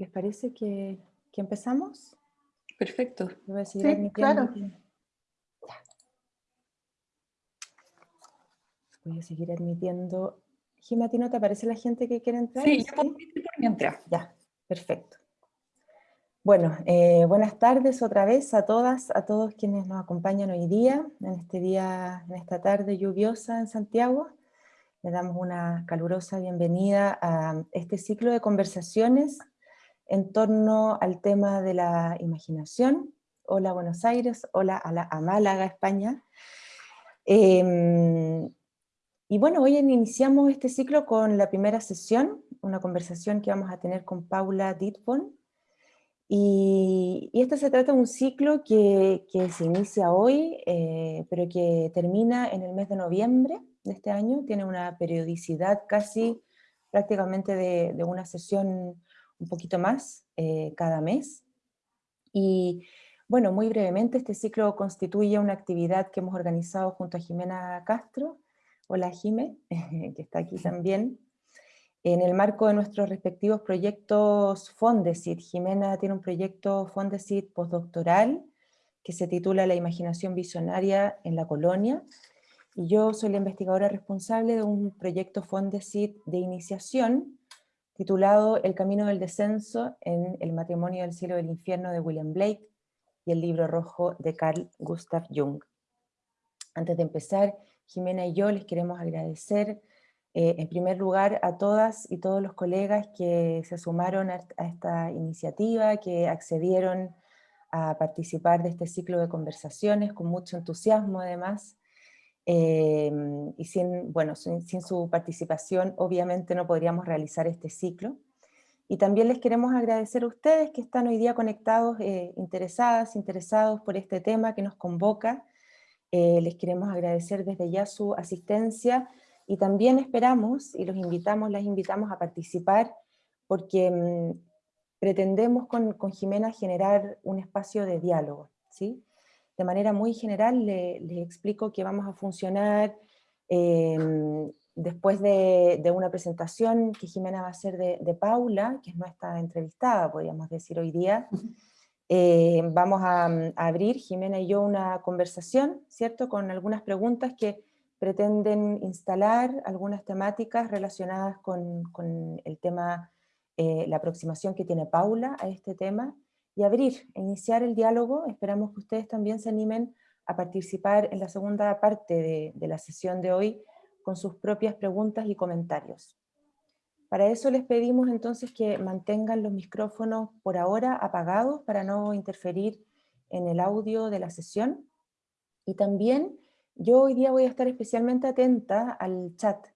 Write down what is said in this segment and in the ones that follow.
¿Les parece que, empezamos? Perfecto. Voy a seguir sí, claro. Voy a seguir admitiendo. Gima, ¿no te aparece la gente que quiere entrar? Sí, yo puedo por mientras. Ya, perfecto. Bueno, eh, buenas tardes otra vez a todas, a todos quienes nos acompañan hoy día, en este día, en esta tarde lluviosa en Santiago. Le damos una calurosa bienvenida a este ciclo de conversaciones en torno al tema de la imaginación. Hola Buenos Aires, hola a, Málaga, España. Em, y bueno, hoy iniciamos este ciclo con la primera sesión, una conversación que vamos a tener con Paula Ditbon. Y, y este se trata de un ciclo que, se inicia hoy, eh, pero que termina en el mes de noviembre de este año. Tiene una periodicidad casi prácticamente de, de una sesión un poquito más eh, cada mes. Y bueno, muy brevemente, este ciclo constituye una actividad que hemos organizado junto a Jimena Castro, hola Jime, que está aquí también, en el marco de nuestros respectivos proyectos Fondesit. Jimena tiene un proyecto Fondesit postdoctoral que se titula La imaginación visionaria en la colonia, y yo soy la investigadora responsable de un proyecto Fondesit de iniciación titulado El camino del descenso en El matrimonio del cielo del infierno de William Blake y el libro rojo de Carl Gustav Jung. Antes de empezar, Jimena y yo les queremos agradecer eh, en primer lugar a todas y todos los colegas que se sumaron a, esta iniciativa, que accedieron a participar de este ciclo de conversaciones con mucho entusiasmo además, Em, y sin, bueno, sin, su participación obviamente no podríamos realizar este ciclo. Y también les queremos agradecer a ustedes que están hoy día conectados, eh, interesadas, interesados por este tema que nos convoca. Eh, les queremos agradecer desde ya su asistencia y también esperamos, y los invitamos, las invitamos a participar, porque mm, pretendemos con, con Jimena generar un espacio de diálogo, ¿sí? De manera muy general les explico que vamos a funcionar em, después de, una presentación que Jimena va a hacer de, Paula, que es nuestra entrevistada, podríamos decir hoy día. Em, vamos a, abrir, Jimena y yo, una conversación, ¿cierto? Con algunas preguntas que pretenden instalar algunas temáticas relacionadas con, el tema, eh, la aproximación que tiene Paula a este tema, y abrir, iniciar el diálogo. Esperamos que ustedes también se animen a participar en la segunda parte de, la sesión de hoy con sus propias preguntas y comentarios. Para eso les pedimos entonces que mantengan los micrófonos por ahora apagados para no interferir en el audio de la sesión. Y también yo hoy día voy a estar especialmente atenta al chat,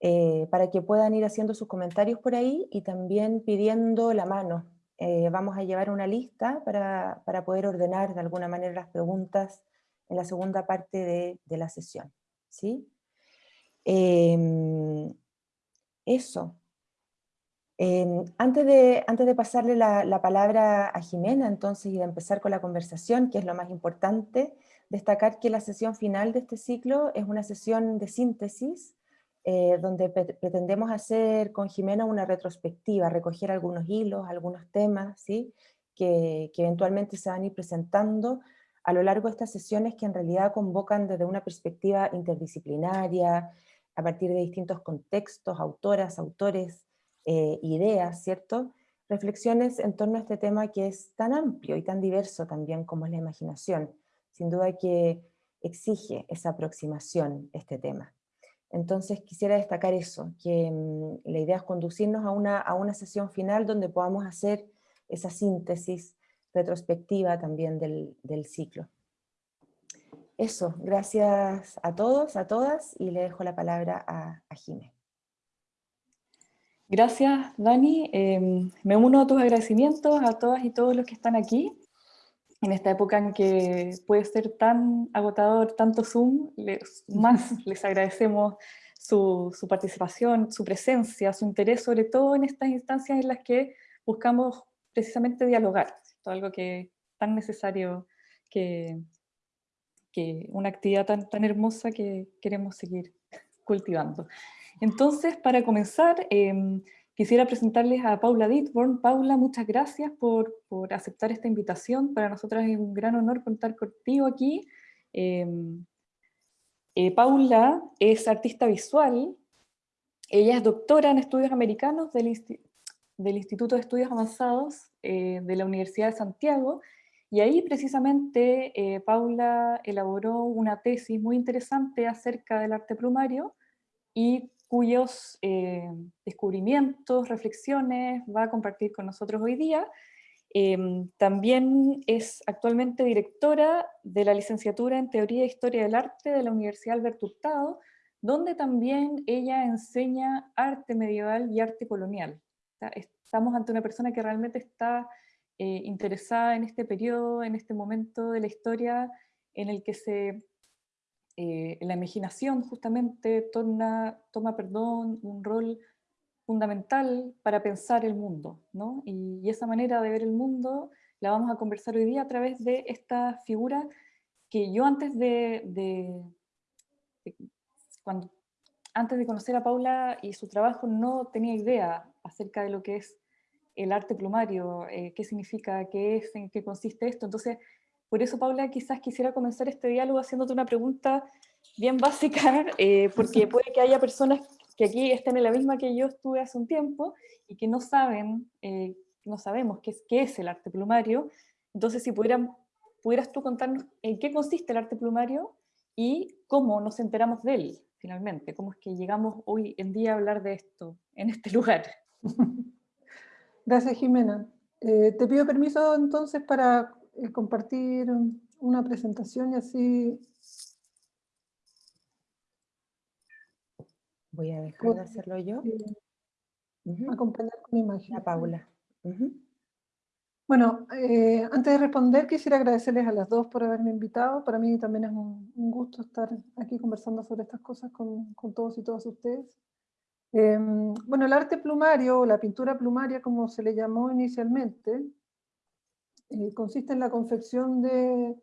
eh, para que puedan ir haciendo sus comentarios por ahí y también pidiendo la mano eh, vamos a llevar una lista para, poder ordenar de alguna manera las preguntas en la segunda parte de, la sesión. ¿sí? Em, eso. Em, antes, de, antes de pasarle la, la, palabra a Jimena entonces y de empezar con la conversación, que es lo más importante, destacar que la sesión final de este ciclo es una sesión de síntesis eh, donde pretendemos hacer con Jimena una retrospectiva, recoger algunos hilos, algunos temas, ¿sí? que, eventualmente se van a ir presentando a lo largo de estas sesiones que en realidad convocan desde una perspectiva interdisciplinaria, a partir de distintos contextos, autoras, autores, eh, ideas, ¿cierto? Reflexiones en torno a este tema que es tan amplio y tan diverso también como es la imaginación. Sin duda que exige esa aproximación este tema. Entonces quisiera destacar eso, que mm, la idea es conducirnos a una, a una sesión final donde podamos hacer esa síntesis retrospectiva también del, del ciclo. Eso, gracias a todos, a todas, y le dejo la palabra a, Jimé. Gracias, Dani. Em, me uno a tus agradecimientos a todas y todos los que están aquí en esta época en que puede ser tan agotador tanto Zoom, les, más les agradecemos su, su, participación, su presencia, su interés, sobre todo en estas instancias en las que buscamos precisamente dialogar, algo que es tan necesario que, que una actividad tan, tan hermosa que queremos seguir cultivando. Entonces, para comenzar, em, quisiera presentarles a Paula Ditborn. Paula, muchas gracias por, por, aceptar esta invitación. Para nosotras es un gran honor contar contigo aquí. Em, eh, Paula es artista visual, ella es doctora en estudios americanos del, del Instituto de Estudios Avanzados eh, de la Universidad de Santiago, y ahí precisamente eh, Paula elaboró una tesis muy interesante acerca del arte plumario y cuyos eh, descubrimientos, reflexiones va a compartir con nosotros hoy día. Em, también es actualmente directora de la licenciatura en Teoría e Historia del Arte de la Universidad Alberto Hurtado, donde también ella enseña arte medieval y arte colonial. Estamos ante una persona que realmente está eh, interesada en este periodo, en este momento de la historia en el que se, eh, la imaginación justamente toma un rol fundamental para pensar el mundo. ¿no? Y, esa manera de ver el mundo la vamos a conversar hoy día a través de esta figura que yo antes de, antes de conocer a Paula y su trabajo no tenía idea acerca de lo que es el arte plumario, eh, qué significa, qué es, en qué consiste esto. Entonces, por eso, Paula, quizás quisiera comenzar este diálogo haciéndote una pregunta bien básica, eh, porque puede que haya personas que aquí estén en la misma que yo estuve hace un tiempo y que no saben, eh, no sabemos qué es, qué es el arte plumario. Entonces, si pudieran, pudieras tú contarnos en qué consiste el arte plumario y cómo nos enteramos de él, finalmente, cómo es que llegamos hoy en día a hablar de esto en este lugar. Gracias, Jimena. Eh, te pido permiso entonces para eh, compartir una presentación y así... Voy a dejar de hacerlo yo. Acompañar con imagen. A Paula. Bueno, eh, antes de responder quisiera agradecerles a las dos por haberme invitado. Para mí también es un, gusto estar aquí conversando sobre estas cosas con, con todos y todas ustedes. Em, bueno, el arte plumario, o la pintura plumaria como se le llamó inicialmente, eh, consiste en la confección de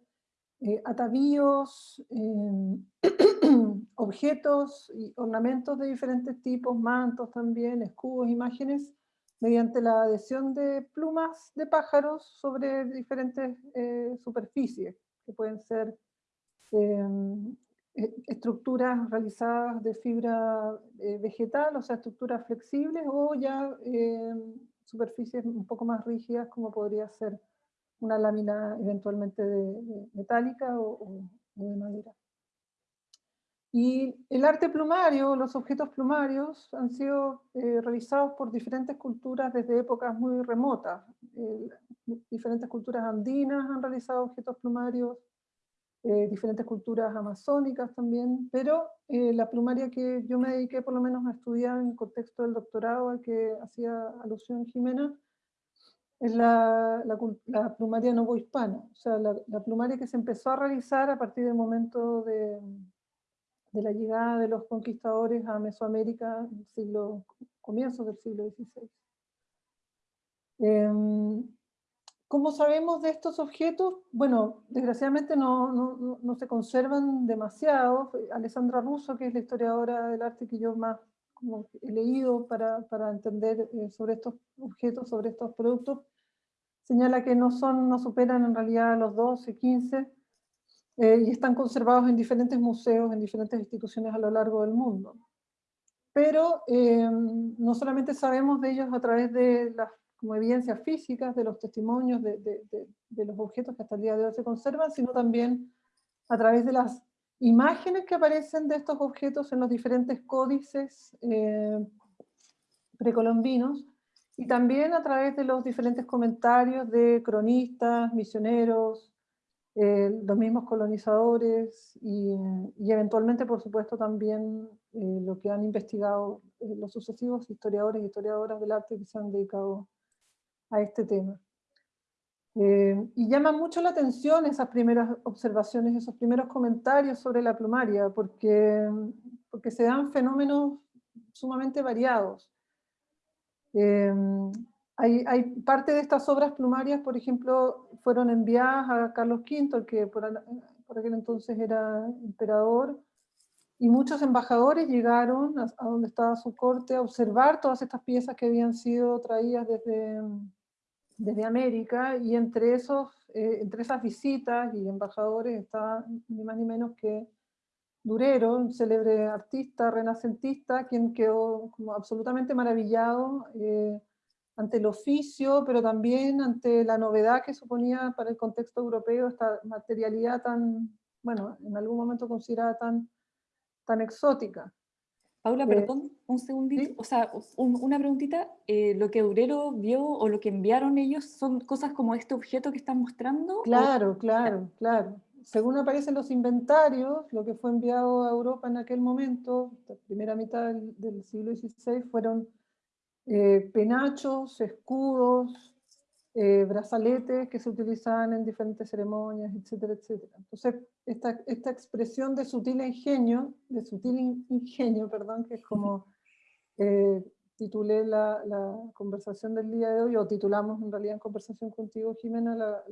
eh, atavíos, em, objetos y ornamentos de diferentes tipos, mantos también, escudos, imágenes, mediante la adhesión de plumas de pájaros sobre diferentes eh, superficies, que pueden ser em, eh, estructuras realizadas de fibra vegetal, o sea, estructuras flexibles, o ya eh, superficies un poco más rígidas, como podría ser una lámina eventualmente de, metálica o, de madera. Y el arte plumario, los objetos plumarios, han sido realizados por diferentes culturas desde épocas muy remotas. diferentes culturas andinas han realizado objetos plumarios, eh, diferentes culturas amazónicas también, pero eh, la plumaria que yo me dediqué por lo menos a estudiar en el contexto del doctorado al que hacía alusión Jimena, es la, la, plumaria novohispana, o sea, la, plumaria que se empezó a realizar a partir del momento de, de la llegada de los conquistadores a Mesoamérica siglo, comienzos del siglo XVI. ¿Cómo sabemos de estos objetos? Bueno, desgraciadamente no, no, no, se conservan demasiado. Alessandra Russo, que es la historiadora del arte que yo más como he leído para, para entender eh, sobre estos objetos, sobre estos productos, señala que no, son, no superan en realidad los 12, 15, eh, y están conservados en diferentes museos, en diferentes instituciones a lo largo del mundo. Pero eh, no solamente sabemos de ellos a través de las como evidencias físicas de los testimonios de, de, los objetos que hasta el día de hoy se conservan, sino también a través de las imágenes que aparecen de estos objetos en los diferentes códices eh, precolombinos, y también a través de los diferentes comentarios de cronistas, misioneros, eh, los mismos colonizadores y, eventualmente, por supuesto, también eh, lo que han investigado los sucesivos historiadores y historiadoras del arte que se han dedicado a este tema. Eh, y llama mucho la atención esas primeras observaciones, esos primeros comentarios sobre la plumaria, porque, porque se dan fenómenos sumamente variados. Eh, hay, parte de estas obras plumarias, por ejemplo, fueron enviadas a Carlos V, que por, aquel entonces era emperador, y muchos embajadores llegaron a, donde estaba su corte a observar todas estas piezas que habían sido traídas desde, América, y entre, esos, eh, entre esas visitas y embajadores estaba ni más ni menos que Durero, un célebre artista renacentista, quien quedó como absolutamente maravillado eh, ante el oficio, pero también ante la novedad que suponía para el contexto europeo esta materialidad tan, bueno, en algún momento considerada tan, tan exótica. Paula, eh, perdón, un segundito, o sea, una preguntita, eh, ¿lo que Durero vio o lo que enviaron ellos son cosas como este objeto que están mostrando? Claro, claro, claro según aparecen los inventarios, lo que fue enviado a Europa en aquel momento, la primera mitad del, siglo XVI, fueron eh, penachos, escudos, eh, brazaletes que se utilizaban en diferentes ceremonias, etcétera, etcétera. Entonces, esta, esta expresión de sutil ingenio, de sutil ingenio, perdón, que es como eh, titulé la, la, conversación del día de hoy, o titulamos en realidad en conversación contigo, Jimena, la,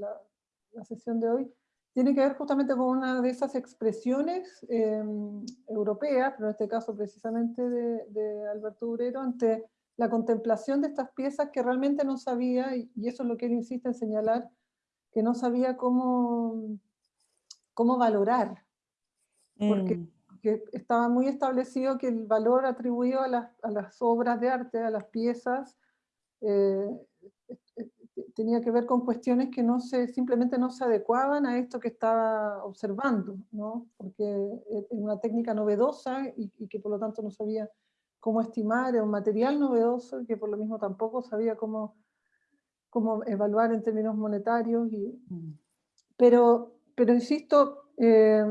la sesión de hoy, tiene que ver justamente con una de esas expresiones em, europeas, pero en este caso precisamente de, Alberto Durero, ante la contemplación de estas piezas que realmente no sabía, y, eso es lo que él insiste en señalar, que no sabía cómo, cómo valorar, porque, mm. estaba muy establecido que el valor atribuido a las, a las obras de arte, a las piezas, eh, tenía que ver con cuestiones que no se, simplemente no se adecuaban a esto que estaba observando, ¿no? porque es una técnica novedosa y, que por lo tanto no sabía cómo estimar, era un material novedoso y que por lo mismo tampoco sabía cómo, cómo evaluar en términos monetarios. Y, mm. pero, pero insisto, eh,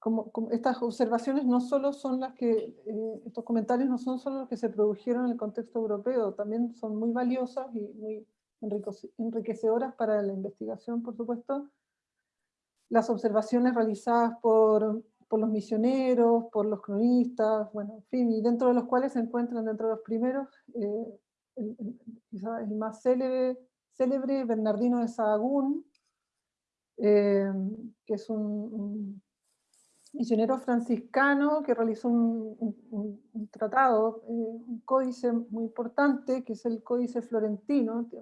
como, estas observaciones no solo son las que, eh, estos comentarios no son solo los que se produjeron en el contexto europeo, también son muy valiosas y muy enriquecedoras para la investigación, por supuesto. Las observaciones realizadas por, por los misioneros, por los cronistas, bueno, en fin, y dentro de los cuales se encuentran dentro de los primeros, eh, el, más célebre, célebre, Bernardino de Sahagún, eh, que es un misionero franciscano que realizó un, tratado, eh, un códice muy importante, que es el Códice Florentino, que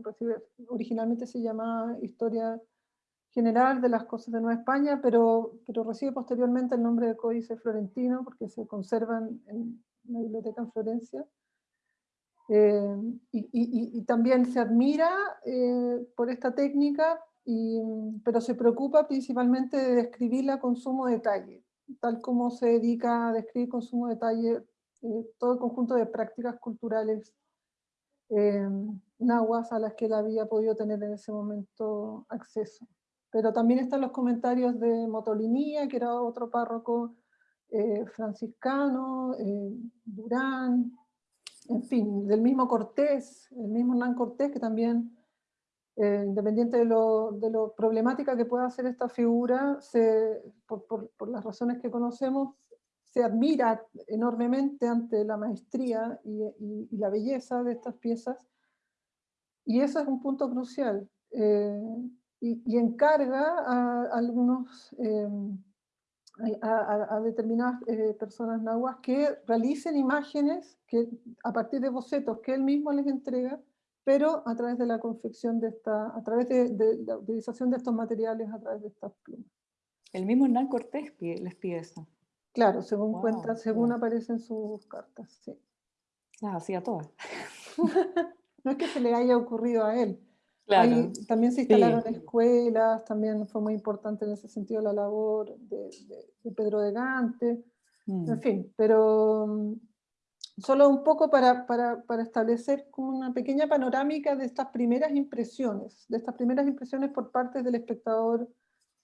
originalmente se llamaba Historia General de las Cosas de Nueva España, pero, recibe posteriormente el nombre de Códice Florentino, porque se conservan en la biblioteca en Florencia. Eh, y, también se admira eh, por esta técnica, pero se preocupa principalmente de describir la consumo detalle tal como se dedica a describir con sumo detalle eh, todo el conjunto de prácticas culturales eh, nahuas a las que él había podido tener en ese momento acceso. Pero también están los comentarios de Motolinía, que era otro párroco eh, franciscano, eh, Durán, en fin, del mismo Cortés, el mismo Hernán Cortés, que también eh, independiente de lo, de lo, problemática que pueda ser esta figura, se, por, por, las razones que conocemos, se admira enormemente ante la maestría y, y, la belleza de estas piezas, y eso es un punto crucial, eh, y, y, encarga a, algunos, eh, a, a, determinadas personas nahuas que realicen imágenes que, a partir de bocetos que él mismo les entrega, pero a través de la confección de esta, a través de, la utilización de estos materiales, a través de estas plumas. El mismo Hernán Cortés les pide eso. Claro, según cuenta, según aparecen sus cartas, sí. Las hacía todas. no es que se le haya ocurrido a él. Claro. también se instalaron escuelas, también fue muy importante en ese sentido la labor de, Pedro de Gante, en mm. fin, pero solo un poco para, para, para, establecer una pequeña panorámica de estas primeras impresiones, de estas primeras impresiones por parte del espectador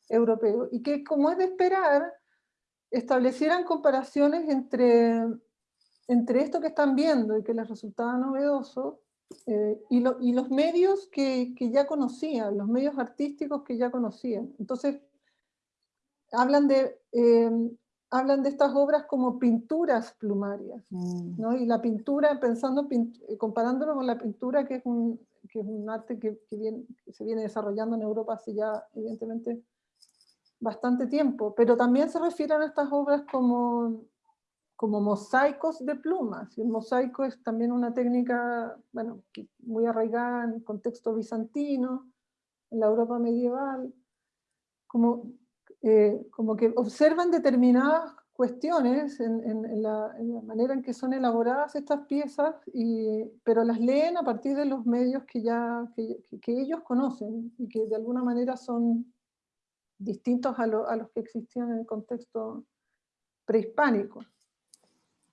europeo, y que como es de esperar, establecieran comparaciones entre, entre esto que están viendo y que les resultaba novedoso, eh, y, y, los medios que, que, ya conocían, los medios artísticos que ya conocían. Entonces, hablan de eh, hablan de estas obras como pinturas plumarias, mm. ¿no? Y la pintura, pensando, eh, comparándolo con la pintura, que es un, que es un arte que, que, se viene desarrollando en Europa hace ya, evidentemente, bastante tiempo, pero también se refieren a estas obras como, como mosaicos de plumas. Y el mosaico es también una técnica bueno, muy arraigada en el contexto bizantino, en la Europa medieval, como, eh, como que observan determinadas cuestiones en, la, manera en que son elaboradas estas piezas, y, pero las leen a partir de los medios que, ya, que, ellos conocen y que de alguna manera son distintos a, los que existían en el contexto prehispánico.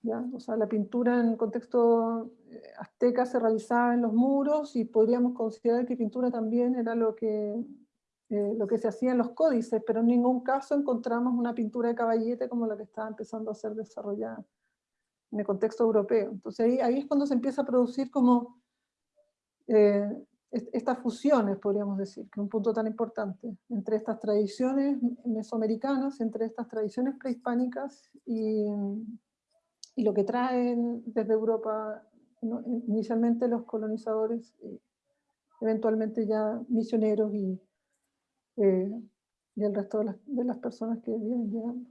¿ya? O sea, la pintura en el contexto eh, azteca se realizaba en los muros y podríamos considerar que pintura también era lo que eh, lo que se hacía en los códices, pero en ningún caso encontramos una pintura de caballete como la que estaba empezando a ser desarrollada en el contexto europeo. Entonces ahí, es cuando se empieza a producir como eh, estas fusiones, podríamos decir, que es un punto tan importante, entre estas tradiciones mesoamericanas, entre estas tradiciones prehispánicas y, lo que traen desde Europa inicialmente los colonizadores, y eventualmente ya misioneros y eh, y el resto de las, personas que vienen llegando.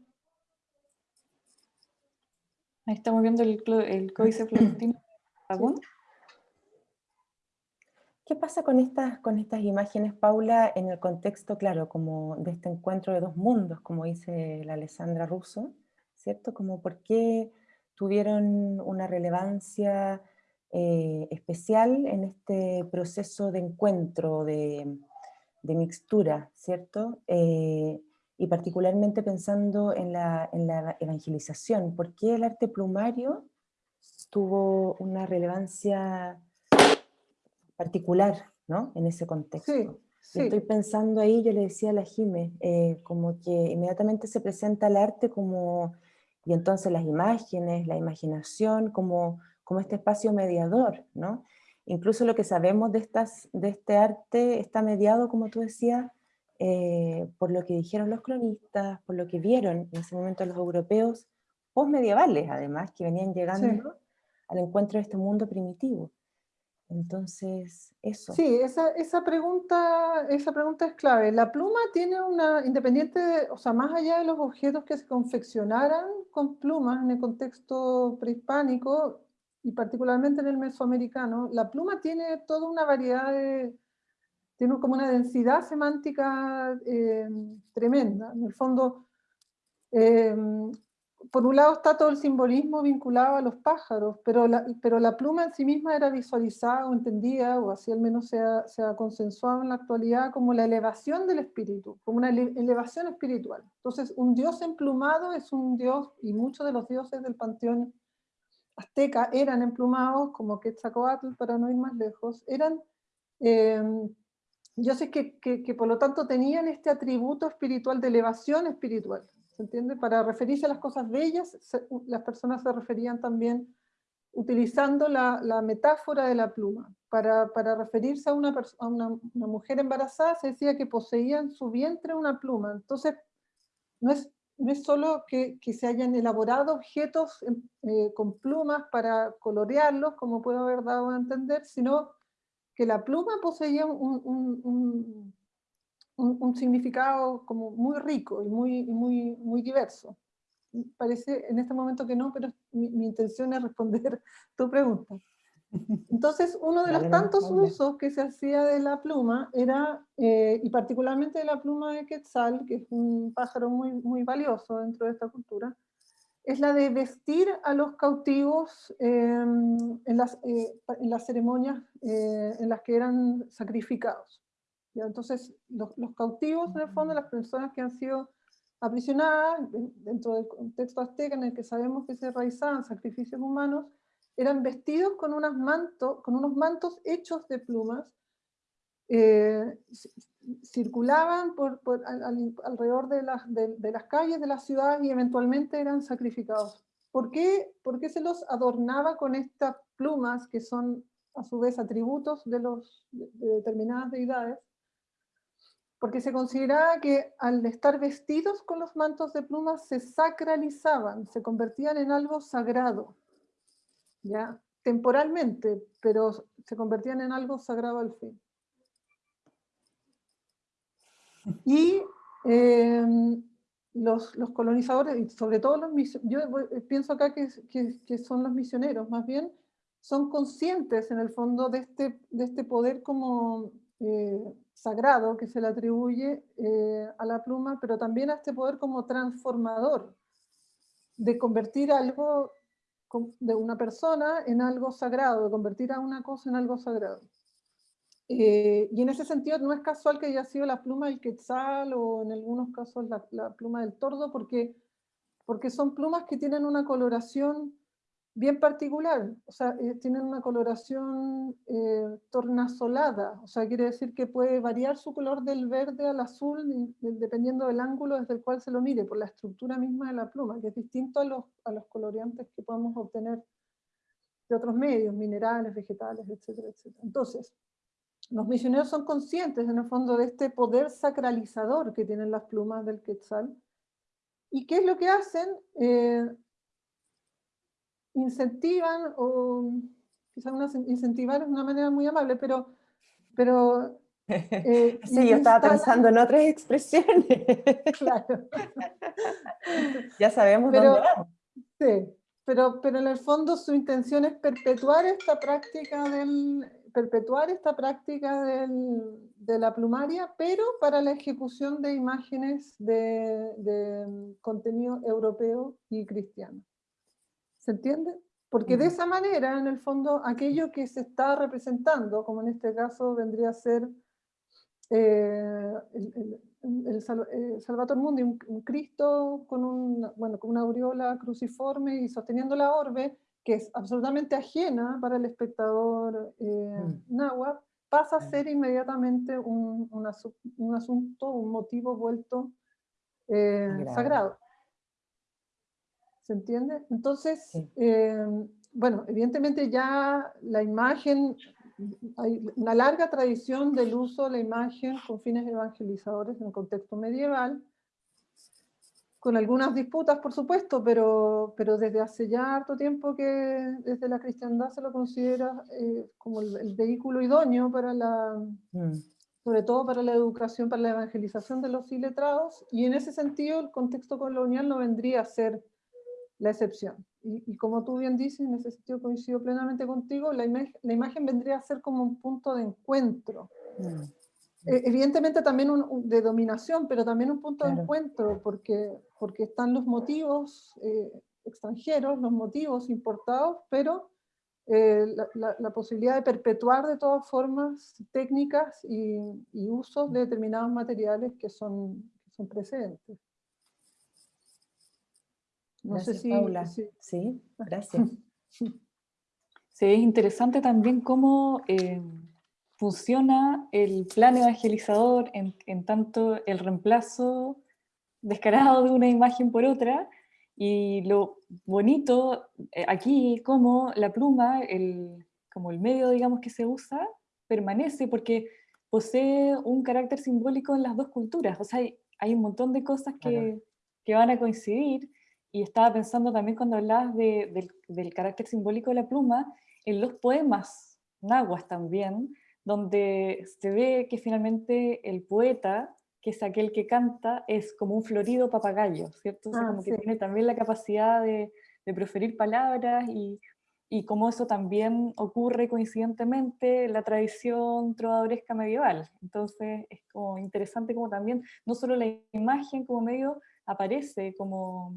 Ahí estamos viendo el, el códice florentino ¿Qué pasa con estas, con estas imágenes, Paula, en el contexto, claro, como de este encuentro de dos mundos, como dice la Alessandra Russo, ¿cierto? Como por qué tuvieron una relevancia eh, especial en este proceso de encuentro, de, de mixtura, ¿cierto? Eh, y particularmente pensando en la, en la, evangelización. ¿Por qué el arte plumario tuvo una relevancia particular ¿no? en ese contexto? Estoy pensando ahí, yo le decía a la Jime, eh, como que inmediatamente se presenta el arte como, y entonces las imágenes, la imaginación, como, como este espacio mediador, ¿no? Incluso lo que sabemos de, estas, de este arte está mediado, como tú decías, eh, por lo que dijeron los cronistas, por lo que vieron en ese momento los europeos, postmedievales además, que venían llegando al encuentro de este mundo primitivo. Entonces, eso. Sí, esa, esa, pregunta, esa pregunta es clave. La pluma tiene una, independiente, o sea, más allá de los objetos que se confeccionaran con plumas en el contexto prehispánico, y particularmente en el mesoamericano, la pluma tiene toda una variedad de, tiene como una densidad semántica eh, tremenda. En el fondo, eh, por un lado está todo el simbolismo vinculado a los pájaros, pero la, pero la pluma en sí misma era visualizada o entendida, o así al menos se ha, se ha consensuado en la actualidad, como la elevación del espíritu, como una elevación espiritual. Entonces, un dios emplumado es un dios, y muchos de los dioses del panteón azteca eran emplumados, como Quetzalcoatl, para no ir más lejos, eran dioses que, que, por lo tanto tenían este atributo espiritual de elevación espiritual, ¿se entiende? Para referirse a las cosas bellas, las personas se referían también utilizando la, la metáfora de la pluma. Para, para referirse a, una, a una, una mujer embarazada se decía que poseía en su vientre una pluma. Entonces, no es no es solo que, se hayan elaborado objetos eh, con plumas para colorearlos, como puedo haber dado a entender, sino que la pluma poseía un, un, significado como muy rico y muy, muy, muy diverso. Parece en este momento que no, pero mi, mi intención es responder tu pregunta. Entonces, uno de los tantos usos que se hacía de la pluma era, eh, y particularmente de la pluma de quetzal, que es un pájaro muy, muy valioso dentro de esta cultura, es la de vestir a los cautivos em, en, las, eh, en, las, ceremonias eh, en las que eran sacrificados. ¿Ya? Entonces, los, los, cautivos, en el fondo, las personas que han sido aprisionadas, dentro del contexto azteca en el que sabemos que se realizaban sacrificios humanos, eran vestidos con, unos mantos hechos de plumas, eh, circulaban por, alrededor de las, calles de las ciudades y eventualmente eran sacrificados. ¿Por qué? Porque se los adornaba con estas plumas que son a su vez atributos de, los, de determinadas deidades? Porque se consideraba que al estar vestidos con los mantos de plumas se sacralizaban, se convertían en algo sagrado. ¿Ya? temporalmente, pero se convertían en algo sagrado al fin. Y em, los, los, colonizadores, y sobre todo los yo pienso acá que, que, son los misioneros, más bien, son conscientes en el fondo de este, de este poder como eh, sagrado que se le atribuye eh, a la pluma, pero también a este poder como transformador, de convertir algo de una persona en algo sagrado, de convertir a una cosa en algo sagrado. Eh, y en ese sentido no es casual que haya sido la pluma del quetzal o en algunos casos la, la pluma del tordo, porque, porque son plumas que tienen una coloración bien particular, o sea, eh, tienen una coloración eh, tornasolada, o sea, quiere decir que puede variar su color del verde al azul dependiendo del ángulo desde el cual se lo mire, por la estructura misma de la pluma, que es distinto a los, a los coloreantes que podemos obtener de otros medios, minerales, vegetales, etcétera, etcétera. Entonces, los misioneros son conscientes en el fondo de este poder sacralizador que tienen las plumas del quetzal, ¿Y qué es lo que hacen? Eh, incentivan, o quizás incentivar es una manera muy amable, pero... pero eh, sí, yo estaba pensando en otras expresiones. claro. ya sabemos pero, dónde vamos. Sí, pero, pero en el fondo su intención es perpetuar esta práctica del perpetuar esta práctica del, de la plumaria, pero para la ejecución de imágenes de, de contenido europeo y cristiano. ¿Se entiende? Porque de esa manera, en el fondo, aquello que se está representando, como en este caso vendría a ser eh, el, el, eh, Salvator Mundi, un, Cristo con, un, bueno, con una aureola cruciforme y sosteniendo la orbe, que es absolutamente ajena para el espectador eh, mm. náhuatl, pasa a mm. ser inmediatamente un, un, asunto, un motivo vuelto eh, sagrado. ¿Se entiende? Entonces, eh, bueno, evidentemente ya la imagen, hay una larga tradición del uso de la imagen con fines evangelizadores en el contexto medieval, con algunas disputas, por supuesto, pero, pero desde hace ya harto tiempo que desde la cristiandad se lo considera eh, como el, vehículo idóneo para la, mm. sobre todo para la educación, para la evangelización de los iletrados, y en ese sentido el contexto colonial no vendría a ser la excepción. Y, como tú bien dices, en ese sentido coincido plenamente contigo, la, la imagen vendría a ser como un punto de encuentro. Mm. E, evidentemente también un, de dominación, pero también un punto de encuentro, porque, porque están los motivos eh, extranjeros, los motivos importados, pero eh, la, la, posibilidad de perpetuar de todas formas técnicas y, y usos de determinados materiales que son, que son precedentes. No sé si, Paula. Sí, gracias. Sí, es interesante también cómo eh, funciona el plan evangelizador en, en, tanto el reemplazo descarado de una imagen por otra, y lo bonito eh, aquí como la pluma, el, como el medio digamos que se usa, permanece porque posee un carácter simbólico en las dos culturas, o sea, hay, hay un montón de cosas que, que van a coincidir, y estaba pensando también cuando hablabas de, del, carácter simbólico de la pluma, en los poemas nahuas también, donde se ve que finalmente el poeta, que es aquel que canta, es como un florido papagayo, ¿cierto? Ah, como que tiene también la capacidad de, de proferir palabras y, y como eso también ocurre coincidentemente en la tradición trovadoresca medieval. Entonces es como interesante como también, no solo la imagen como medio aparece como,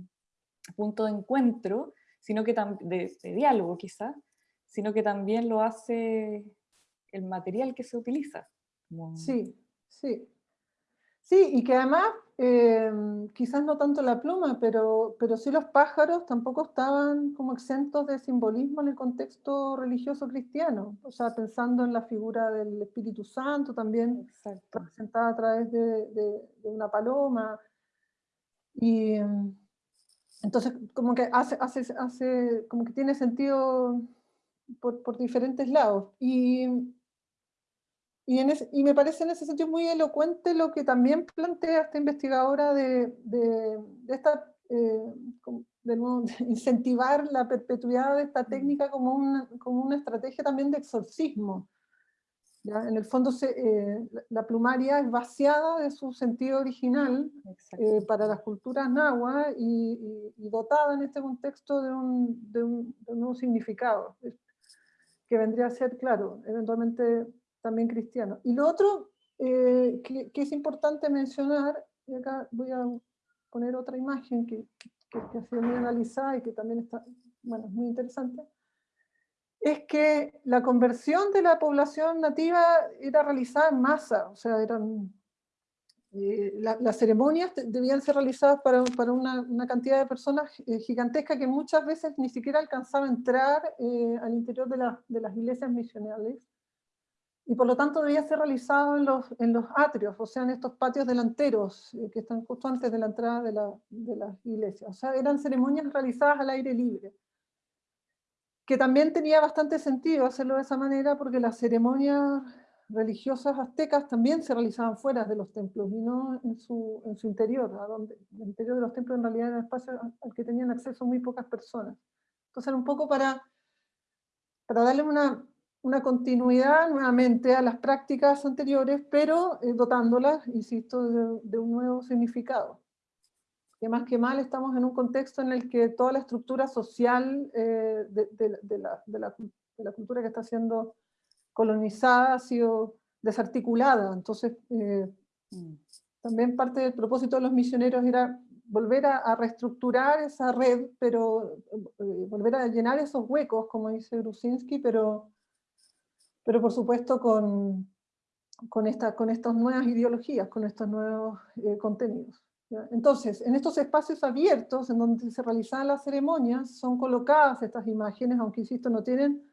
punto de encuentro, sino que de, de diálogo quizá, sino que también lo hace el material que se utiliza. Sí, sí. Sí, y que además, eh, quizás no tanto la pluma, pero, pero sí los pájaros tampoco estaban como exentos de simbolismo en el contexto religioso cristiano. O sea, pensando en la figura del Espíritu Santo también, representada a través de, de, de una paloma. Y, entonces, como que hace, hace, hace, como que tiene sentido por, por diferentes lados. Y, y, en y, me parece en ese sentido muy elocuente lo que también plantea esta investigadora de, de, de esta, eh, de, nuevo, incentivar la perpetuidad de esta técnica como una, como una estrategia también de exorcismo. En el fondo eh, la plumaria es vaciada de su sentido original eh, para las culturas náhuatl y, dotada en este contexto de un, de, un, nuevo significado, que vendría a ser, claro, eventualmente también cristiano. Y lo otro que, que, es importante mencionar, y acá voy a poner otra imagen que, que, ha sido muy analizada y que también está, bueno, es muy interesante, es que la conversión de la población nativa era realizada en masa, o sea, eran, eh, las ceremonias debían ser realizadas para, para una, cantidad de personas eh, gigantesca que muchas veces ni siquiera alcanzaba a entrar eh, al interior de, de, las iglesias misionales, y por lo tanto debía ser realizado en los, en los atrios, o sea, en estos patios delanteros que están justo antes de la entrada de, la, de las iglesias. O sea, eran ceremonias realizadas al aire libre que también tenía bastante sentido hacerlo de esa manera porque las ceremonias religiosas aztecas también se realizaban fuera de los templos y no en su, en su interior, donde, el interior de los templos en realidad era un espacio al que tenían acceso muy pocas personas. Entonces era un poco para, para darle una, una continuidad nuevamente a las prácticas anteriores, pero eh, dotándolas, insisto, de un nuevo significado que más que mal estamos en un contexto en el que toda la estructura social eh, de, la, cultura que está siendo colonizada ha sido desarticulada. Entonces, eh, mm. también parte del propósito de los misioneros era volver a, reestructurar esa red, pero eh, volver a llenar esos huecos, como dice Grusinski, pero, pero por supuesto con, con, esta, con estas nuevas ideologías, con estos nuevos contenidos. Entonces, en estos espacios abiertos, en donde se realizaban las ceremonias, son colocadas estas imágenes, aunque insisto, no tienen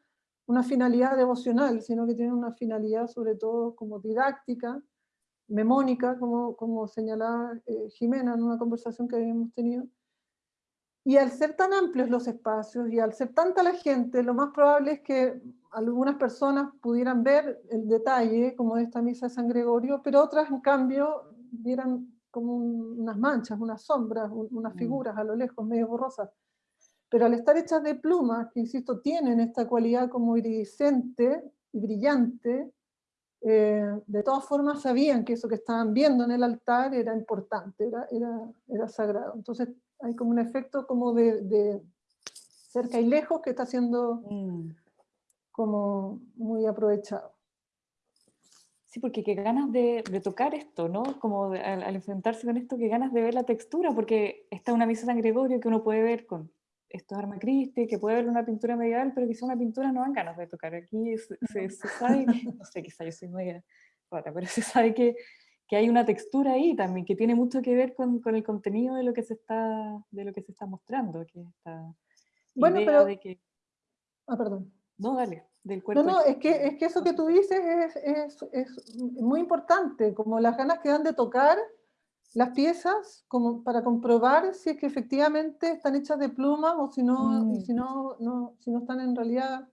una finalidad devocional, sino que tienen una finalidad sobre todo como didáctica, memónica, como, como señalaba eh, Jimena en una conversación que habíamos tenido. Y al ser tan amplios los espacios y al ser tanta la gente, lo más probable es que algunas personas pudieran ver el detalle, como de esta misa de San Gregorio, pero otras en cambio vieran como unas manchas, unas sombras, unas mm. figuras a lo lejos, medio borrosas. Pero al estar hechas de plumas, que insisto, tienen esta cualidad como iridiscente y brillante, eh, de todas formas sabían que eso que estaban viendo en el altar era importante, era, era, era sagrado. Entonces hay como un efecto como de, de cerca y lejos que está siendo mm. como muy aprovechado. Sí, porque qué ganas de, tocar esto, ¿no? Como al, enfrentarse con esto, qué ganas de ver la textura, porque está una misa de San Gregorio que uno puede ver con estos Arma Christi, que puede ver una pintura medieval, pero quizá una pintura no dan ganas de tocar. Aquí se, sabe, no sé, quizá yo soy media pero se sabe que, que, hay una textura ahí también, que tiene mucho que ver con, con, el contenido de lo que se está, de lo que se está mostrando. Que esta bueno, pero... De que... Ah, perdón. No, dale. No, no, es que, es que eso que tú dices es, es, es, muy importante, como las ganas que dan de tocar las piezas como para comprobar si es que efectivamente están hechas de plumas o si no, mm. si no, no, si no están en realidad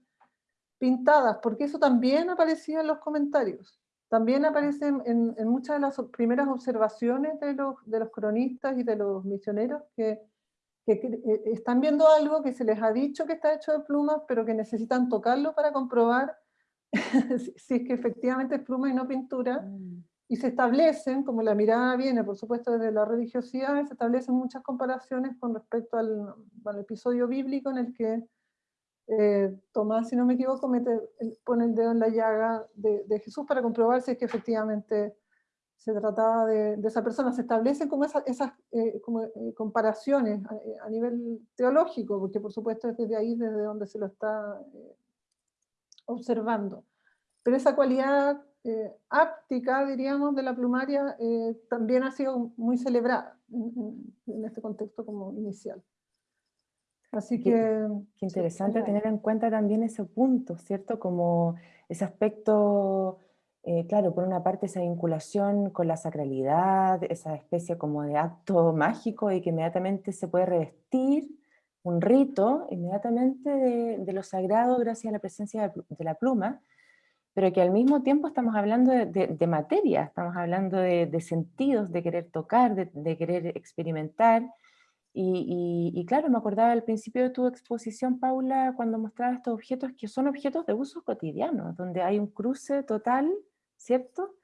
pintadas, porque eso también aparecía en los comentarios. También aparece en, en muchas de las primeras observaciones de los, de los cronistas y de los misioneros que que eh, están viendo algo que se les ha dicho que está hecho de plumas, pero que necesitan tocarlo para comprobar si es que efectivamente es pluma y no pintura, mm. y se establecen, como la mirada viene por supuesto desde la religiosidad, se establecen muchas comparaciones con respecto al, episodio bíblico en el que eh, Tomás, si no me equivoco, mete, pone el dedo en la llaga de, de Jesús para comprobar si es que efectivamente se trataba de, esa persona, se establecen como esas, eh, como, eh, comparaciones eh, a, nivel teológico, porque por supuesto es desde ahí desde donde se lo está observando. Pero esa cualidad áptica, diríamos, de la plumaria también ha sido muy celebrada en, este contexto como inicial. Así que... Qué, interesante tener en cuenta también ese punto, ¿cierto? Como ese aspecto eh, claro, por una parte esa vinculación con la sacralidad, esa especie como de acto mágico y que inmediatamente se puede revestir un rito inmediatamente de, lo sagrado gracias a la presencia de, la pluma, pero que al mismo tiempo estamos hablando de, materia, estamos hablando de, sentidos, de querer tocar, de, querer experimentar, Y, claro, me acordaba al principio de tu exposición, Paula, cuando mostraba estos objetos que son objetos de uso cotidiano, donde hay un cruce total, ¿cierto?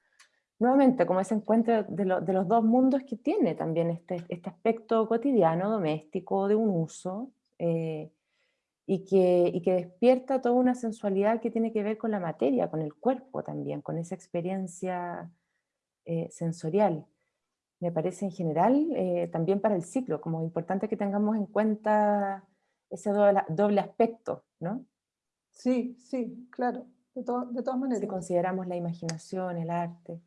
Nuevamente, como ese encuentro de, los dos mundos que tiene también este, este aspecto cotidiano, doméstico, de un uso, eh, y, que, que despierta toda una sensualidad que tiene que ver con la materia, con el cuerpo también, con esa experiencia eh, sensorial me parece en general, eh, también para el ciclo, como importante que tengamos en cuenta ese doble, aspecto, ¿no? Sí, sí, claro, de, todas maneras. Si consideramos la imaginación, el arte.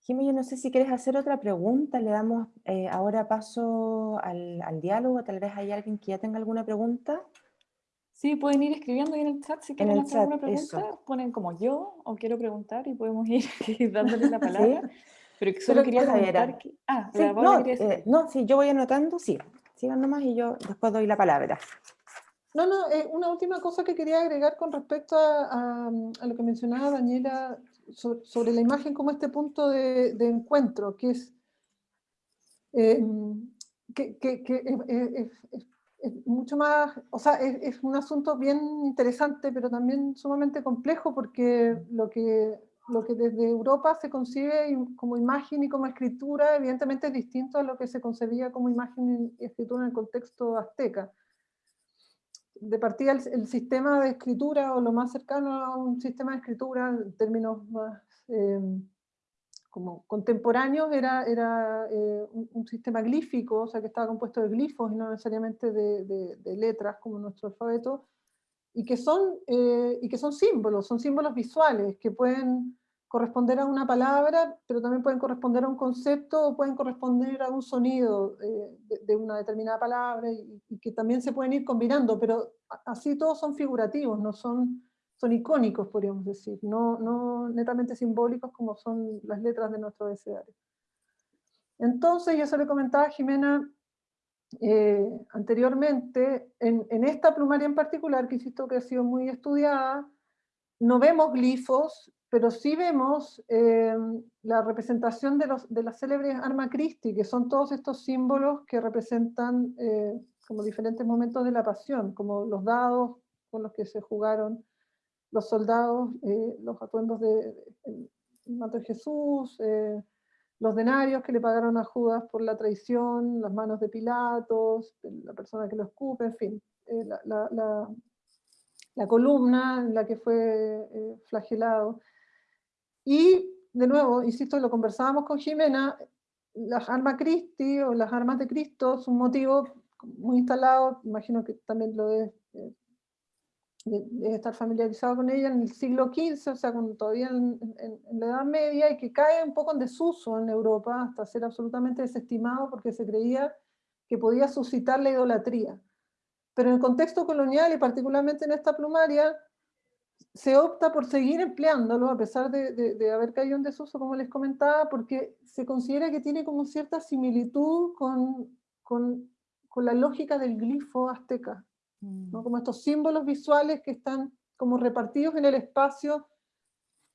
Jimmy, yo no sé si quieres hacer otra pregunta, le damos eh, ahora paso al, diálogo, tal vez hay alguien que ya tenga alguna pregunta. Sí, pueden ir escribiendo ahí en el chat si quieren hacer alguna pregunta, ponen como yo o quiero preguntar y podemos ir dándole la palabra. Pero que solo quería preguntar que... Ah, sí, no, eh, no, sí, yo voy anotando, sí, sigan nomás y yo después doy la palabra. No, no, eh, una última cosa que quería agregar con respecto a, lo que mencionaba Daniela sobre, la imagen como este punto de, encuentro, que es, eh, es, mucho más, o sea, es, un asunto bien interesante, pero también sumamente complejo, porque lo que lo que desde Europa se concibe como imagen y como escritura, evidentemente es distinto a lo que se concebía como imagen y escritura en el contexto azteca. De partida el, sistema de escritura, o lo más cercano a un sistema de escritura en términos más eh, como contemporáneos, era, era eh, un, sistema glífico, o sea que estaba compuesto de glifos y no necesariamente de, de letras como nuestro alfabeto, y que, son, eh, y que son símbolos, son símbolos visuales que pueden corresponder a una palabra, pero también pueden corresponder a un concepto o pueden corresponder a un sonido eh, de, una determinada palabra y, que también se pueden ir combinando, pero así todos son figurativos, no son, son icónicos, podríamos decir, no, no netamente simbólicos como son las letras de nuestro abecedario. Entonces, yo se lo comentaba Jimena eh, anteriormente, en, esta plumaria en particular, que insisto que ha sido muy estudiada, no vemos glifos, pero sí vemos eh, la representación de, los, de las célebres Arma Christi, que son todos estos símbolos que representan eh, como diferentes momentos de la pasión, como los dados con los que se jugaron los soldados, los atuendos de, de Jesús, los denarios que le pagaron a Judas por la traición, las manos de Pilatos, la persona que lo escupe, en fin, eh, la, columna en la que fue eh, flagelado. Y, de nuevo, insisto, lo conversábamos con Jimena, las armas Christi o las armas de Cristo es un motivo muy instalado, imagino que también lo es eh, estar familiarizado con ella en el siglo XV, o sea, todavía en, la Edad Media, y que cae un poco en desuso en Europa, hasta ser absolutamente desestimado porque se creía que podía suscitar la idolatría. Pero en el contexto colonial, y particularmente en esta plumaria, se opta por seguir empleándolo, a pesar de, haber caído en desuso, como les comentaba, porque se considera que tiene como cierta similitud con, con, con la lógica del glifo azteca. Mm. como estos símbolos visuales que están como repartidos en el espacio,